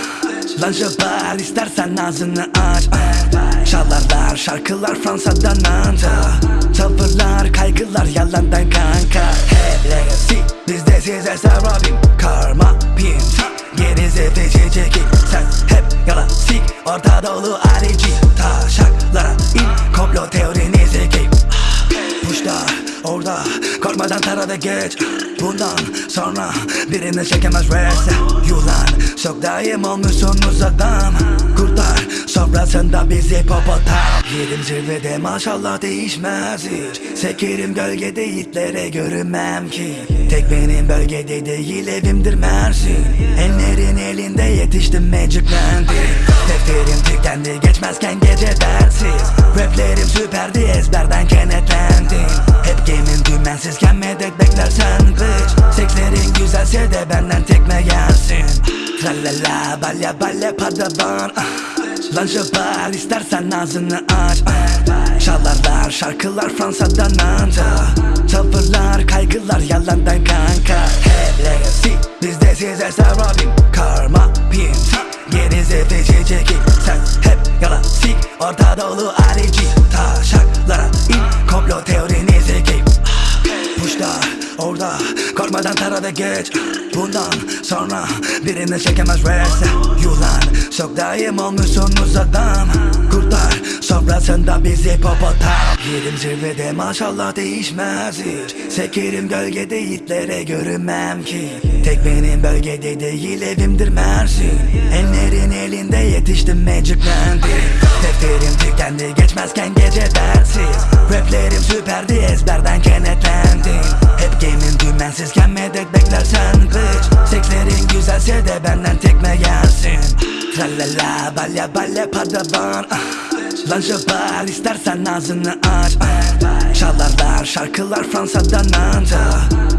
Lan var istersen ağzını aç. Ah. Çalarlar şarkılar Fransa'dan anca. Tavırlar kaygılar yalandan kanka. Hep legacy bizde size sarabim. Karma pim Gerize feci çekip Sen hep yala sik Orta dolu arici Taşaklara in Komplo teorinizi giyip Puşlar orada Korkmadan tarada geç. Bundan sonra birini çekemez verse Yulan çok daim olmuşsunuz adam Kurtar sofrasında bizi popotam Yerim zirvede maşallah değişmez hiç. Sekerim gölgede yiğitlere görünmem ki. Tek benim bölgede değil evimdir Mersin. Enlerin elinde yetiştim magiclendi Defterim tükendi geçmezken gece dersiz Raplerim süperdi ezberden senin dümensizken medet beklersen kıç Seklerin güzelse de benden tekme gelsin. Tralala balya balya padaban Lan jabal istersen ağzını aç. Çalarlar şarkılar Fransa'dan anca. Tavırlar kaygılar yalandan kanka. Hep legacy bizde size sarabim. Karma pinti geri zevde çekin Sen hep yalan. Sik Orta Doğu harici taşak. Taşaklara in Komplo teorinizi giyip Puşlar orada Korkmadan tarada geç. Bundan sonra birini çekemez rese Yulan çok daim olmuşsunuz adam Kurtar sofrasında bizi popotam Yerim zirvede maşallah değişmez hiç. Sekerim gölgede yiğitlere görünmem ki. Tek benim bölgede değil evimdir Mersin. Enlerin elinde yetiştim magiclendi Defterim tükendi geçmezken gece dersiz Raplerim süperdi ezberden kenetlendim. Hep game'in dümensizken medet beklersen bitch Sekslerin güzelse de benden tekme yersin Tralala balya balya padavan ah. Lan jabal istersen ağzını aç. Ah. Çalarlar şarkılar Fransa'dan anca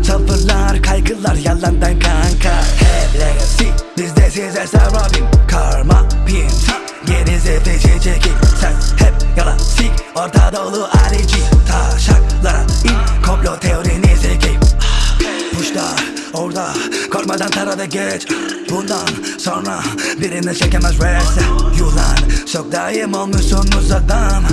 Tavırlar kaygılar yalandan kanka. Hep legacy bizde size sarabim Karma pin Gerize feci çekil Sen hep yala sik Orta dolu arici Taşaklara in. Komplo teorinizi giyip Puşlar orada. Korkmadan tarada geç. Bundan sonra birini çekemez rese Yulan çok daim olmuşsunuz adam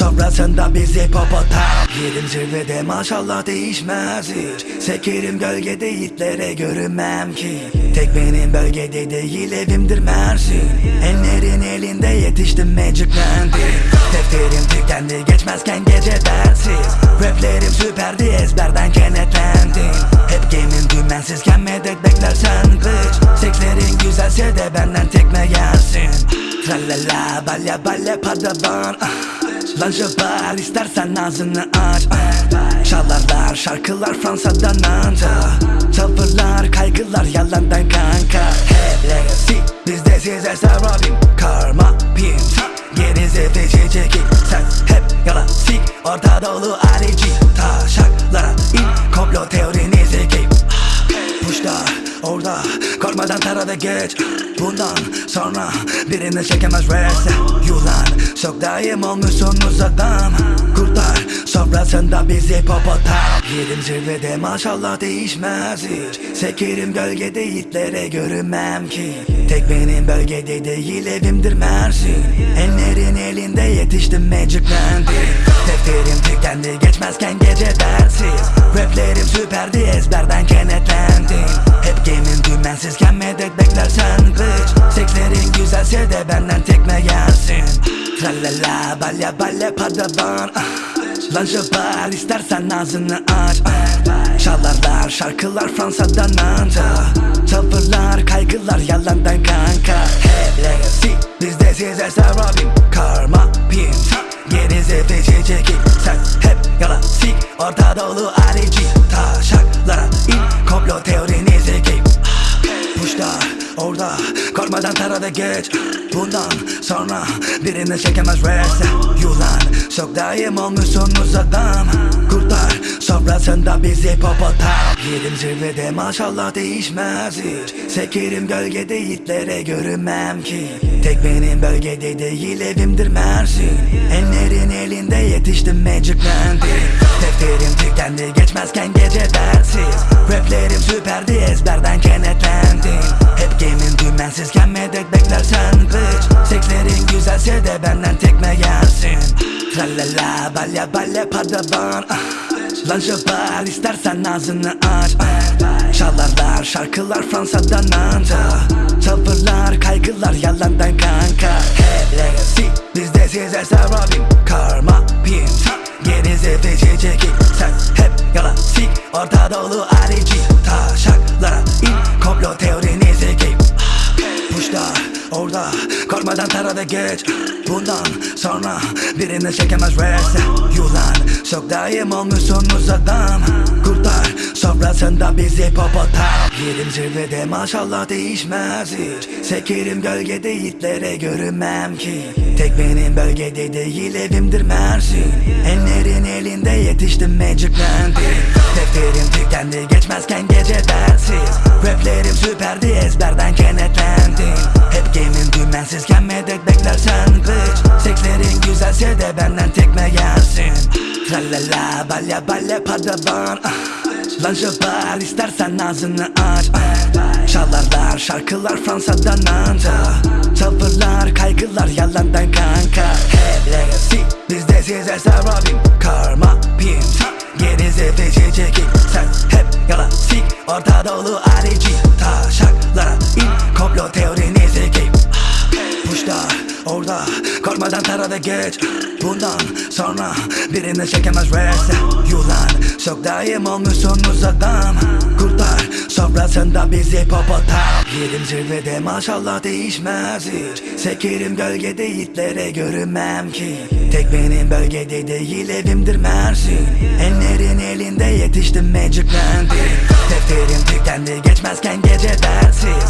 Kurtar sofrasında bizi popotam Yerim zirvede maşallah değişmez hiç. Sekerim gölgede yiğitlere görünmem ki. Tek benim bölgede değil evimdir Mersin. Enlerin elinde yetiştim magiclendi Defterim tükendi geçmezken gece dersiz Raplerim süperdi ezberden kenetlendim. Hep game'in dümensizken medet beklersen bitch Sekslerin güzelse de benden tekme yersin Tralala balya balya padavan ah. Lan jabal istersen ağzını aç. Ah. Çalarlar şarkılar Fransa'dan anca. Tavırlar kaygılar yalandan kanka. Hep legacy bizde size sarabim Karma pin Gerize feci çekil Sen hep yala sik Orta dolu arici Taşaklara in Komplo teorinizi giyip Puşlar orada Korkmadan tarada geç Bundan sonra birini çekemez rese Yulan. Çok daim olmuşsunuz adam Kurtar sofrasında bizi popotam. Yerim zirvede maşallah değişmez hiç. Sekerim gölgede yiğitlere görünmem ki. Tek benim bölgede değil evimdir Mersin. Enlerin elinde yetiştim magiclendi Defterim tükendi geçmezken gece dersiz Raplerim süperdi ezberden kenetlendim. Hep game'in dümensizken medet beklersen bitch Sekslerin güzelse de benden tekme yersin Tralala balya balya padavan ah. Lan jabal istersen ağzını aç. Ah. Çalarlar şarkılar Fransa'dan anca. Tavırlar kaygılar yalandan kanka. Hep legacy bizde size sarabim. Karma pin Gerize feci çekil Sen hep yala sik Orta dolu arici Taşaklara in. Komplo teorinizi giyip Puşlar orada Korkmadan tarada geç. Bundan sonra birini çekemez rese Yulan çok daim olmuşsunuz adam Kurtar sofrasında bizi popotam Yerim zirvede maşallah değişmez hiç. Sekerim gölgede yiğitlere görünmem ki. Tek benim bölgede değil evimdir Mersin Enlerin elinde yetiştim magiclendi Defterim tükendi geçmezken gece dersiz Raplerim süperdi ezberden kenetlendim. Hep game'in dümensizken medet beklersen bitch Sekslerin güzelse de benden tekme yersin Tralala balya balya padavan ah. Lan istersen ağzını aç. Ah. Çalarlar şarkılar Fransa'dan anca. Tavırlar kaygılar yalandan kanka. Hep legacy bizde size sarabim Karma pin Gerize feci çekil Sen hep yala sik Orta dolu arici Taşaklara in Komplo teorinizi giyip Puşlar orada Korkmadan tarada geç. Bundan sonra birini çekemez rese Yulan çok daim olmuşsunuz adam Kurtar sofrasında bizi popotam Yerim zirvede maşallah değişmez hiç. Sekerim gölgede yiğitlere görünmem ki. Tek benim bölgede değil evimdir Mersin. Enlerin elinde yetiştim magiclendi Defterim tükendi geçmezken gece dersiz Raplerim süperdi ezberden kenetlendim. Hep game'im dümensizken medet beklersen bitch Sekslerin güzelse de benden tekme gelsin Tralala balya balya padavan ah. Lan jabal istersen ağzını aç ah. Çalarlar şarkılar Fransa'dan anca Tavırlar kaygılar yalandan kanka. Hep legacy bizde size sarabim. Karma pim Geri zefeci çekik Sen hep yalan sik Orta dolu arici Taşaklara in. Komplo teorini Puşlar orada Korkmadan tara ve geç. Bundan sonra birini çekemez reste Yulan çok daim olmuşsunuz adam Kurtar sofrasında bizi popotam Yerim zirvede maşallah değişmez hiç. Sekerim gölgede yiğitlere görünmem ki. Tek benim bölgede değil evimdir Mersin. Enlerin elinde yetiştim magiclendi Defterim tükendi geçmezken gece dersiz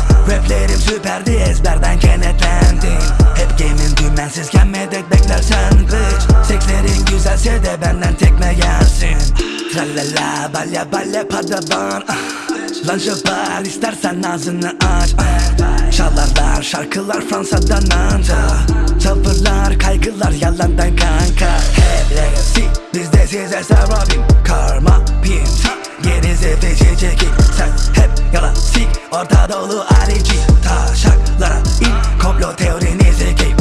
de benden tekme gelsin. Tralala balya balya padavan ah. Lan istersen ağzını aç. Ah. Çalarlar şarkılar Fransa'dan anca. Tavırlar kaygılar yalandan kanka. Hep legacy bizde size sarabim Karma pim Geri zefeci çekik Sen hep yalan sik Orta dolu arici Taşaklara in Komplo teorini zekeyim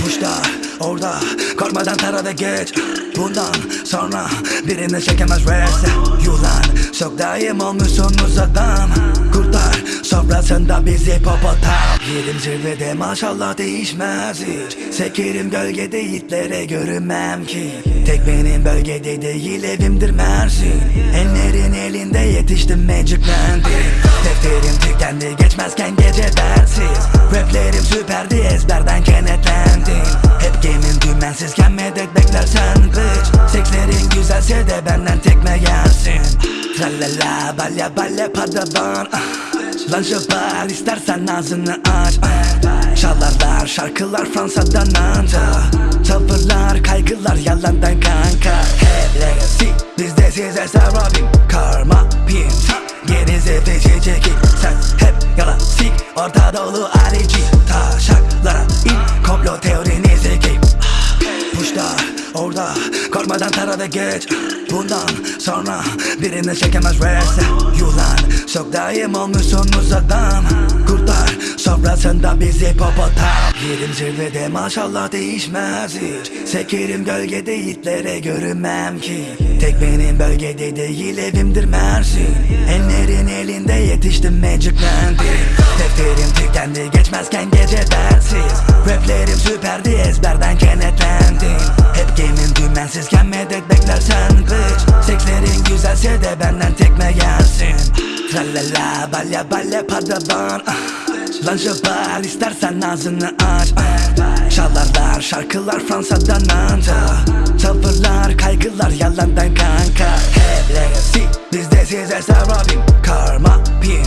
Puşlar orada Korkmadan tara ve geç. Bundan sonra birini çekemez reste Yulan çok daim olmuşsunuz adam Kurtar sofrasında bizi popotam Yerim zirvede maşallah değişmez hiç. Sekerim gölgede yiğitlere görünmem ki. Tek benim bölgede değil evimdir Mersin. Enlerin elinde yetiştim magiclendi Defterim tükendi geçmezken gece dersiz Raplerim süperdi ezberden kenetlendim. Hep game'im dümensizken medet beklersen bitch Sekslerin güzelse de benden tekme gelsin. Tralala balya balya padavan ah. Lan jabal istersen ağzını aç. Çalarlar şarkılar Fransa'dan anca. Tavırlar kaygılar yalandan kanka. Hep legacy bizde size sarabim. Karma pim Geri zefeci çekik Sen hep yalan. Sik Orta dolu arici Taşaklara in. Komplo teorini zekeyim Puşlar orada Korkmadan tara ve geç Bundan sonra birini çekemez reste Yulan çok daim olmuşsunuz adam Kurtar sofrasında bizi popotam Yerim zirvede maşallah değişmez hiç. Sekerim gölgede yiğitlere görünmem ki. Tek benim bölgede değil evimdir Mersin. Enlerin elinde yetiştim magiclendi Defterim tükendi geçmezken gece dersiz Raplerim süperdi ezberden kenetlendim. Hep game'im dümensizken medet beklersen bitch Sekslerin güzelse de benden tekme gelsin. Tralala balya balya padavan ah. Lan jabal istersen ağzını aç. Ah. Çalarlar şarkılar Fransa'dan anca. Tavırlar kaygılar yalandan kanka. Hep legacy bizde size sarabim. Karma pim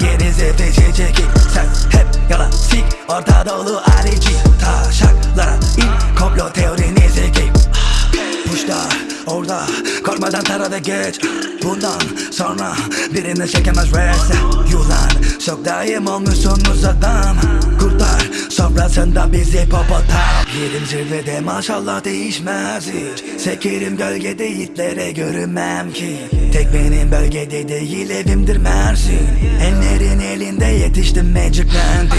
Geri zefeci çekik Sen hep yalan sik Orta dolu arici Taşaklara in Komplo teorini zekeyim Puşlar orada Korkmadan tara ve geç. Bundan sonra birini çekemez reste Yulan çok daim olmuşsunuz adam Kurtar sofrasında bizi popotam. Yerim zirvede maşallah değişmez hiç. Sekerim gölgede yiğitlere görünmem ki. Tek benim bölgede değil evimdir Mersin. Enlerin elinde yetiştim magiclendi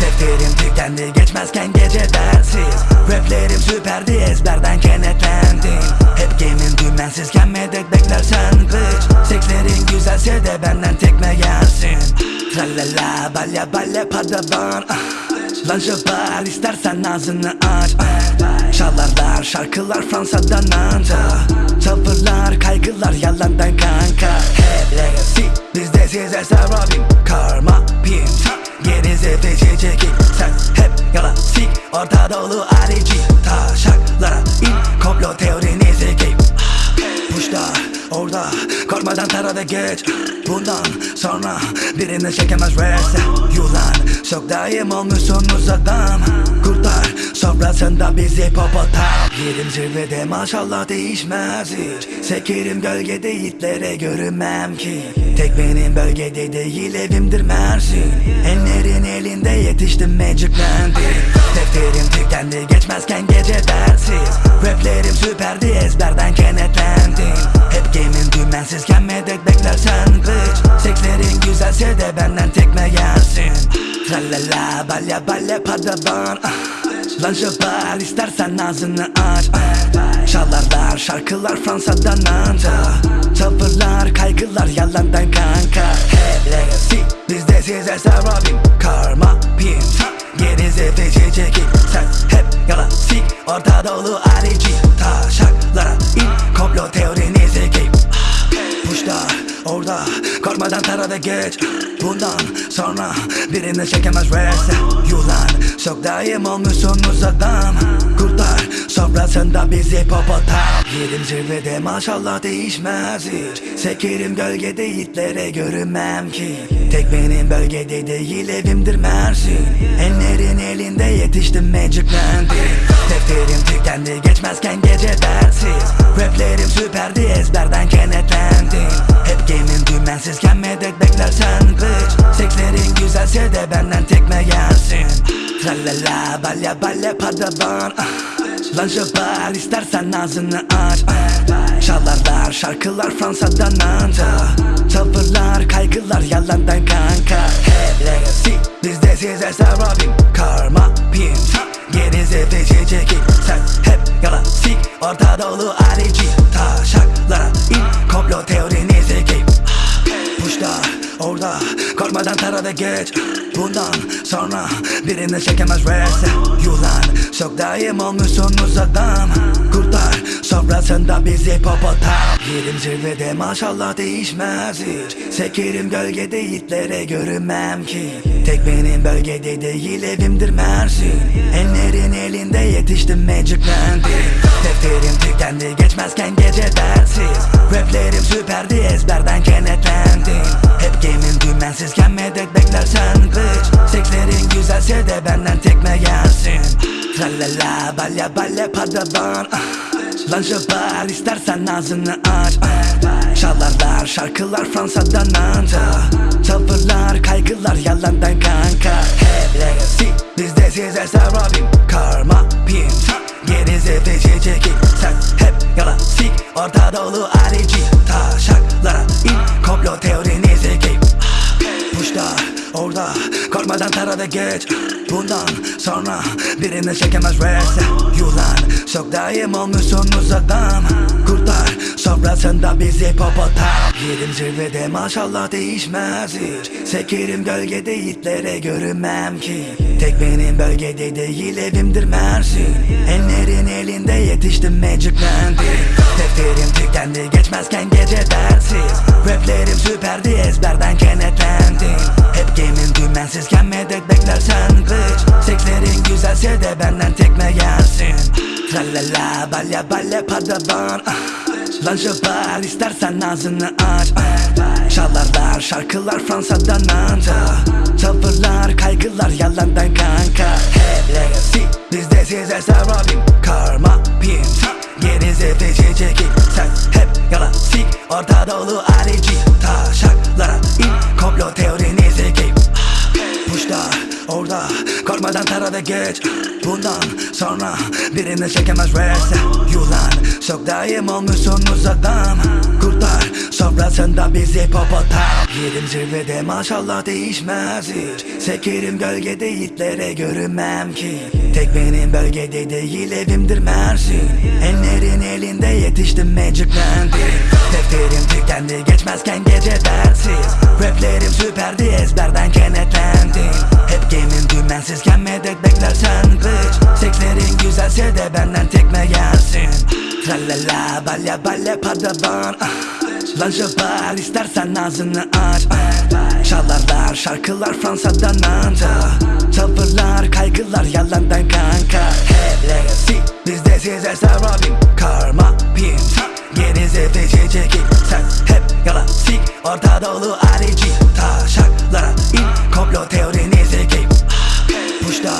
Defterim tükendi geçmezken gece dersiz Raplerim süperdi ezberden kenetlendim. Hep game'im dümensizken medet beklersen bitch Sekslerin güzelse de benden tekme gelsin. Tralala balya balya padavan. Ah. Lan jabal istersen ağzını aç. Ah. Çalarlar şarkılar Fransa'dan anca. Tavırlar kaygılar yalandan kanka. Hep legacy bizde size sarabim Karma pim Geri zefeci çekik Sen hep yalan sik Orta dolu arici Taşaklara in Komplo teorini zekeyim Puşlar orada Korkma Korkmadan tarada geç. Bundan sonra birini çekemez rese Yulan çok daim olmuşsunuz adam Kurtar sofrasında bizi popotam Yerim zirvede maşallah değişmez hiç. Sekerim gölgede yiğitlere görünmem ki. Tek benim bölgede değil evimdir Mersin. Enlerin elinde yetiştim magiclendi Defterim tükendi geçmezken gece dersiz Raplerim süperdi ezberden kenetlendim. Hep game'in dümensizken medet beklersen bitch Sekslerin güzelse de benden tekme gelsin Tralala balya balya padavan ah. Lan şoför istersen ağzını aç ah. Çalarlar şarkılar Fransa'dan anca. Tavırlar kaygılar yalandan kanka. Hep legacy bizde size sarabim. Karma pim Gerize feci çekip Sen hep yalan sik Orta dolu arici Taşaklara in Komplo teorini Puşlar orada Korkmadan tarada geç. Bundan sonra birini çekemez. Rese Yulan çok daim olmuşsunuz adam Kurtar sofrasında bizi popotam Yerim zirvede maşallah değişmez hiç. Sekerim gölgede yiğitlere görünmem ki. Tek benim bölgede değil evimdir Mersin. Enlerin elinde yetiştim magiclendi Defterim tükendi geçmezken gece dersiz Raplerim süperdi ezberden kenetlendim. Hep game'in dümensizken medet beklersen bitch Sekslerin güzelse de benden tekme gelsin. Tralala balya balya padavan ah. Şoför istersen ağzını aç. Çalarlar şarkılar Fransa'dan anca. Tavırlar kaygılar yalandan kanka. Hep legacy bizde size sarabim Karma pim Gerize feci çekip Sen hep yalan sik Orta dolu arici Taşaklara in Komplo teorini zekip Puşlar orada Korkmadan tarada geç Bundan sonra birini çekemez rese Yulan çok daim olmuşsunuz adam Kurtar sofrasında bizi popotam Yerim zirvede maşallah değişmez hiç. Sekerim gölgede yiğitlere görünmem ki. Tek benim bölgede değil evimdir Mersin. Enlerin elinde yetiştim magiclendi Defterim tükendi geçmezken gece dersiz Raplerim süperdi ezberden kenetlendim. Hep game'in dümensizken medet beklersen bitch Sekslerin güzelse de benden tekme gelsin. Tralala balya balya padavan. Ah. Lan şoför istersen ağzını aç. Çalarlar şarkılar Fransa'dan anca. Tavırlar kaygılar yalandan kanka. Hep legacy bizde size sarabim. Karma pim Gerize feci çekip Sen hep yalan sik Orta dolu arici Taşaklara in Komplo teorini zekip Puşlar orada Korkmadan tarada geç. Bundan sonra birini çekemez rese Yulan çok daim olmuşsunuz adam Kurtar sofrasında bizi popotam Yerim zirvede maşallah değişmez hiç. Sekerim gölgede yiğitlere görünmem ki. Tek benim bölgede değil evimdir Mersin. Enlerin elinde yetiştim magiclendi Defterim tükendi geçmezken gece dersiz Raplerim süperdi ezberden kenetlendim. Hep game'in dümensizken medet beklersen bitch Sekslerin güzelse de benden tekme gelsin Tralala balya balya padavan. Ah. Lan şoför istersen ağzını aç. Ah. Çalarlar şarkılar Fransa'dan anca. Tavırlar kaygılar yalandan kanka. Hep legacy bizde size sarabim. Karma pim Gerize feci çekip Sen hep yalan sik Orta dolu arici Taşaklara in Komplo teorini zekip Puşlar orada Korkmadan tarada geç Bundan sonra birini çekemez rese Yulan çok daim olmuşsunuz adam. Kurtar sofrasında bizi popotam Yerim zirvede maşallah değişmez hiç. Sekerim gölgede yiğitlere görünmem ki. Tek benim bölgede değil evimdir Mersin. Enlerin elinde yetiştim magiclendi Defterim tükendi geçmezken gece dersiz Raplerim süperdi ezberden kenetlendim. Hep game'in dümensizken medet beklersen hiç Teklerin güzelse de benden tekme gelsin. Tralala balya balya padavan ah. Lan jabal istersen ağzını aç. Çalarlar şarkılar Fransa'dan Nanta Tavırlar kaygılar yalandan kanka. Hep legacy bizde size Robin Karma pinti Geri zevde çekin Sen hep yalan sik Orta Doğu harici. Taşaklara in Komplo teorinizi giyip ah, Puşta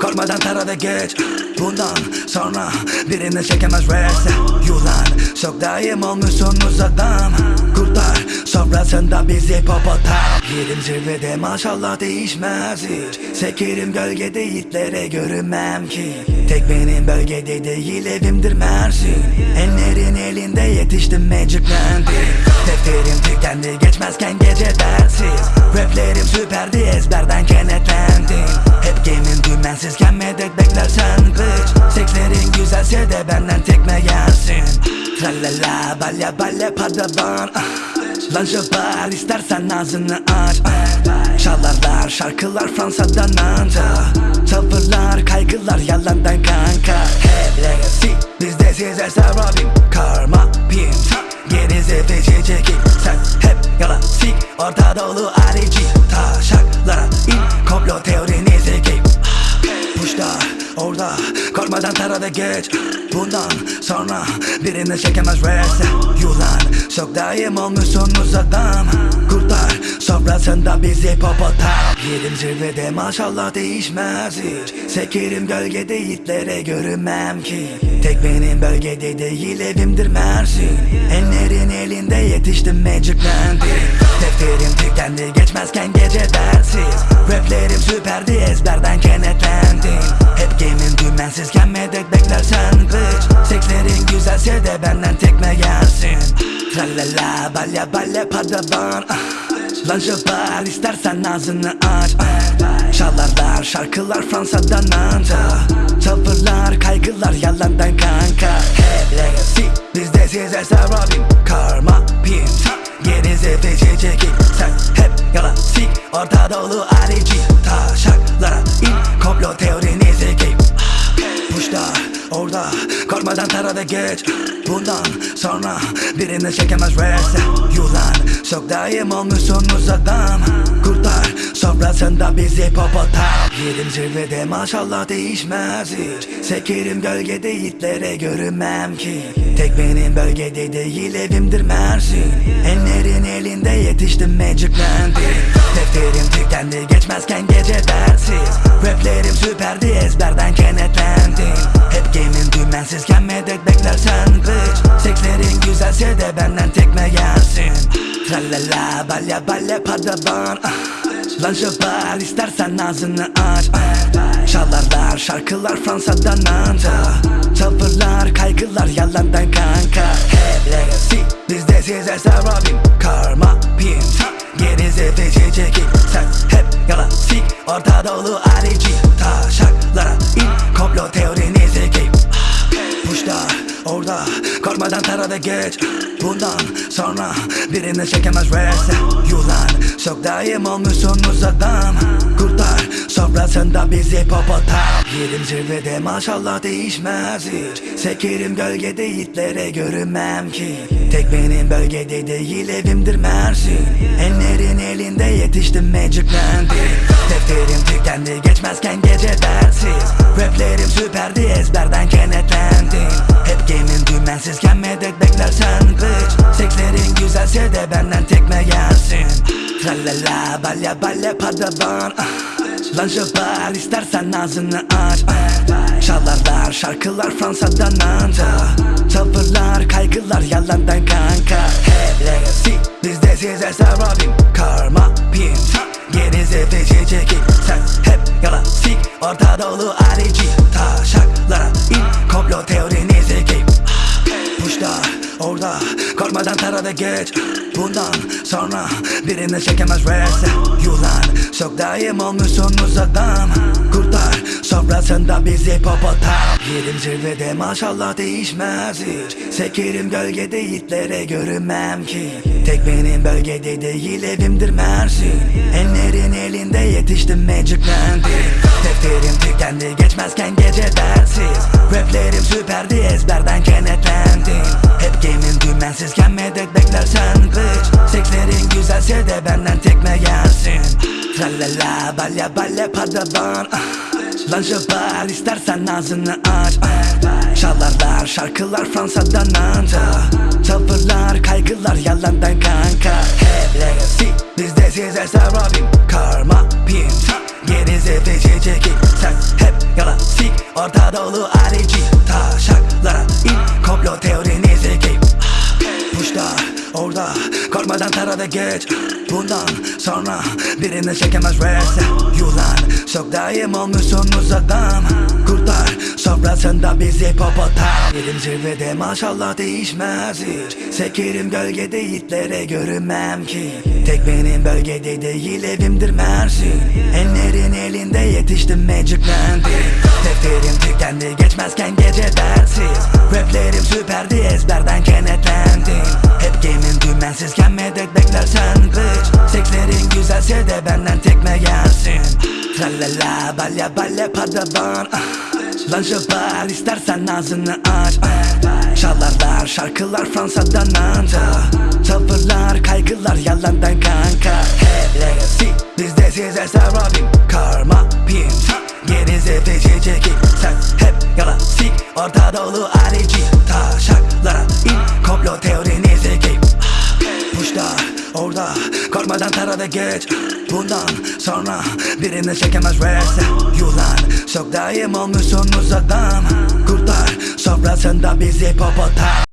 Korkmadan tara ve geç. Bundan sonra birini çekemez rese Yulan çok daim olmuşsunuz adam Kurtar sofrasında bizi popotam Yerim zirvede maşallah değişmez hiç. Sekerim gölgede yiğitlere görünmem ki. Tek benim bölgede değil evimdir Mersin. Enlerin elinde yetiştim magiclendim Defterim tükendi geçmezken gece dersiz Raplerim süperdi ezberden kenetlendim. Hep game'in dümensizken medet beklersen bitch Sekslerin güzelse de benden tekme yersin Tralala balya balya padavan ah. Lan şoför istersen ağzını aç. Çalarlar şarkılar Fransa'dan anca Tavırlar kaygılar yalandan kanka. Hep legacy bizde size sarabim. Karma pim Gerize feci çekip Sen hep yalan sik Orta dolu arici Taşaklara in Komplo teorini Puşlar orada Korkmadan tara ve geç. Bundan sonra birini çekemez rese Yulan çok daim olmuşsunuz adam Kurtar sofrasında bizi popotam Yerim zirvede maşallah değişmez hiç. Sekerim gölgede yiğitlere görünmem ki. Tek benim bölgede değil evimdir Mersin. Enlerin elinde yetiştim magiclendim Defterim tükendi geçmezken gece dersiz Raplerim süperdi ezberden kenetlendim. Hep game'in dümensizken medet beklersen bitch Sekslerin güzelse de benden tekme yersin Tralala balya balya padavan. Ah. Lan şoför istersen ağzını aç. Ah. Çalarlar şarkılar Fransa'dan anca. Tavırlar kaygılar yalandan kanka. Hep legacy bizde size sarabim Karma pim Feci çekip Sen hep yalan. Sik Orta dolu arici Taşaklara in. Komplo teorini zekip Puşlar orada Korkmadan tara ve geç Bundan sonra birini çekemez rese Yulan çok daim olmuşsunuz adam Kurtar sofrasında bizi popotam Yerim zirvede maşallah değişmez hiç. Sekerim gölgede yiğitlere görünmem ki. Tek benim bölgede değil evimdir Mersin. Enlerin elinde yetiştim magiclendim Defterim tükendi geçmezken gece dersiz Raplerim süperdi ezberden kenetlendim. Hep game'in dümensizken medet beklersen bitch Sekslerin güzelse de benden tekme yersin Tralala balya balya padavan ah. Lan şoför istersen ağzını aç. Çalarlar şarkılar Fransa'dan anca. Tavırlar kaygılar yalandan kanka. Hep legacy bizde size sarabim. Karma pim Gerize feci çekip Sen hep yalan sik Orta dolu arici Taşaklara in Komplo teorini zekip Puşlar orada Korkmadan tara ve geç. Bundan sonra birini çekemez rese Yulan çok daim olmuşsunuz adam Kurtar sofrasında bizi popotam Yerim zirvede maşallah değişmez hiç. Sekerim gölgede yiğitlere görünmem ki. Tek benim bölgede değil evimdir Mersin Enlerin elinde yetiştim magiclendim Defterim tükendi geçmezken gece dersiz Raplerim süperdi ezberden kenetlendim. Hep game'in dümensizken medet beklersen bitch Sekslerin güzelse de benden tekme yersin Tralala balya balya padavan. Ah. Lan şoför istersen ağzını aç. Ah. Çalarlar şarkılar Fransa'dan anca Tavırlar kaygılar yalandan kanka. Hep legacy bizde size sarabim Karma pim Gerize feci çekip Sen hep yalan sik Orta dolu arici Taşaklara in Komplo teorini zekip Puşlar orada Korkmadan tara ve geç. Bundan sonra birini çekemez rese Yulan çok daim olmuşsunuz adam Kurtar sofrasında bizi popotam. Yerim zirvede maşallah değişmez hiç. Sekerim gölgede yiğitlere görünmem ki. Tek benim bölgede değil evimdir Mersin. Enlerin elinde yetiştim magiclendim Defterim tükendi geçmezken gece dersiz Raplerim süperdi ezberden kenetlendim. Hep game'in dümensizken medet beklersen bitch Sekslerin güzelse de benden tekme yersin Tralala balya balya padavan ah. Lan istersen ağzını aç. Ah. Çalarlar şarkılar Fransa'dan anca. Tavırlar kaygılar yalandan kanka. Hep legacy bizde size sarabim Karma pim Gerize feci çekip Sen hep yalan Orta dolu arici Taşaklara in Komplo teorinizi giy Puşlar orada Korkmadan tara ve geç Bundan sonra birini çekemez reste Yulan. Çok daim olmuşsunuz adam Kurtlar sofrasında bizi popotam Yerim zirvede maşallah değişmez hiç. Sekerim gölgede yiğitlere görünmem ki. Tek benim bölgede değil evimdir Mersin. Enlerin elinde yetiştim magiclendim Defterim tükendi geçmezken gece dersiz Raplerim süperdi ezberden kenetlendim. Hep game'in dümensizken medet beklersen bitch Sekslerin güzelse de benden tekme yersin. Tralala balya balya padavan ah. Lan şoför istersen ağzını aç. Çalarlar şarkılar Fransa'dan anca. Tavırlar kaygılar yalandan kanka. Hey legacy bizde size sarabim. Karma pimsi Gerisi feci çekik Sen hep yalan sik Orta dolu arici Taşaklara in Komplo teorinizi giy Puşlar orada Korkmadan tara ve geç. Bundan sonra birini çekemez reste Yulan çok daim olmuşsunuz adam Kurtlar sofrasında bizi popotam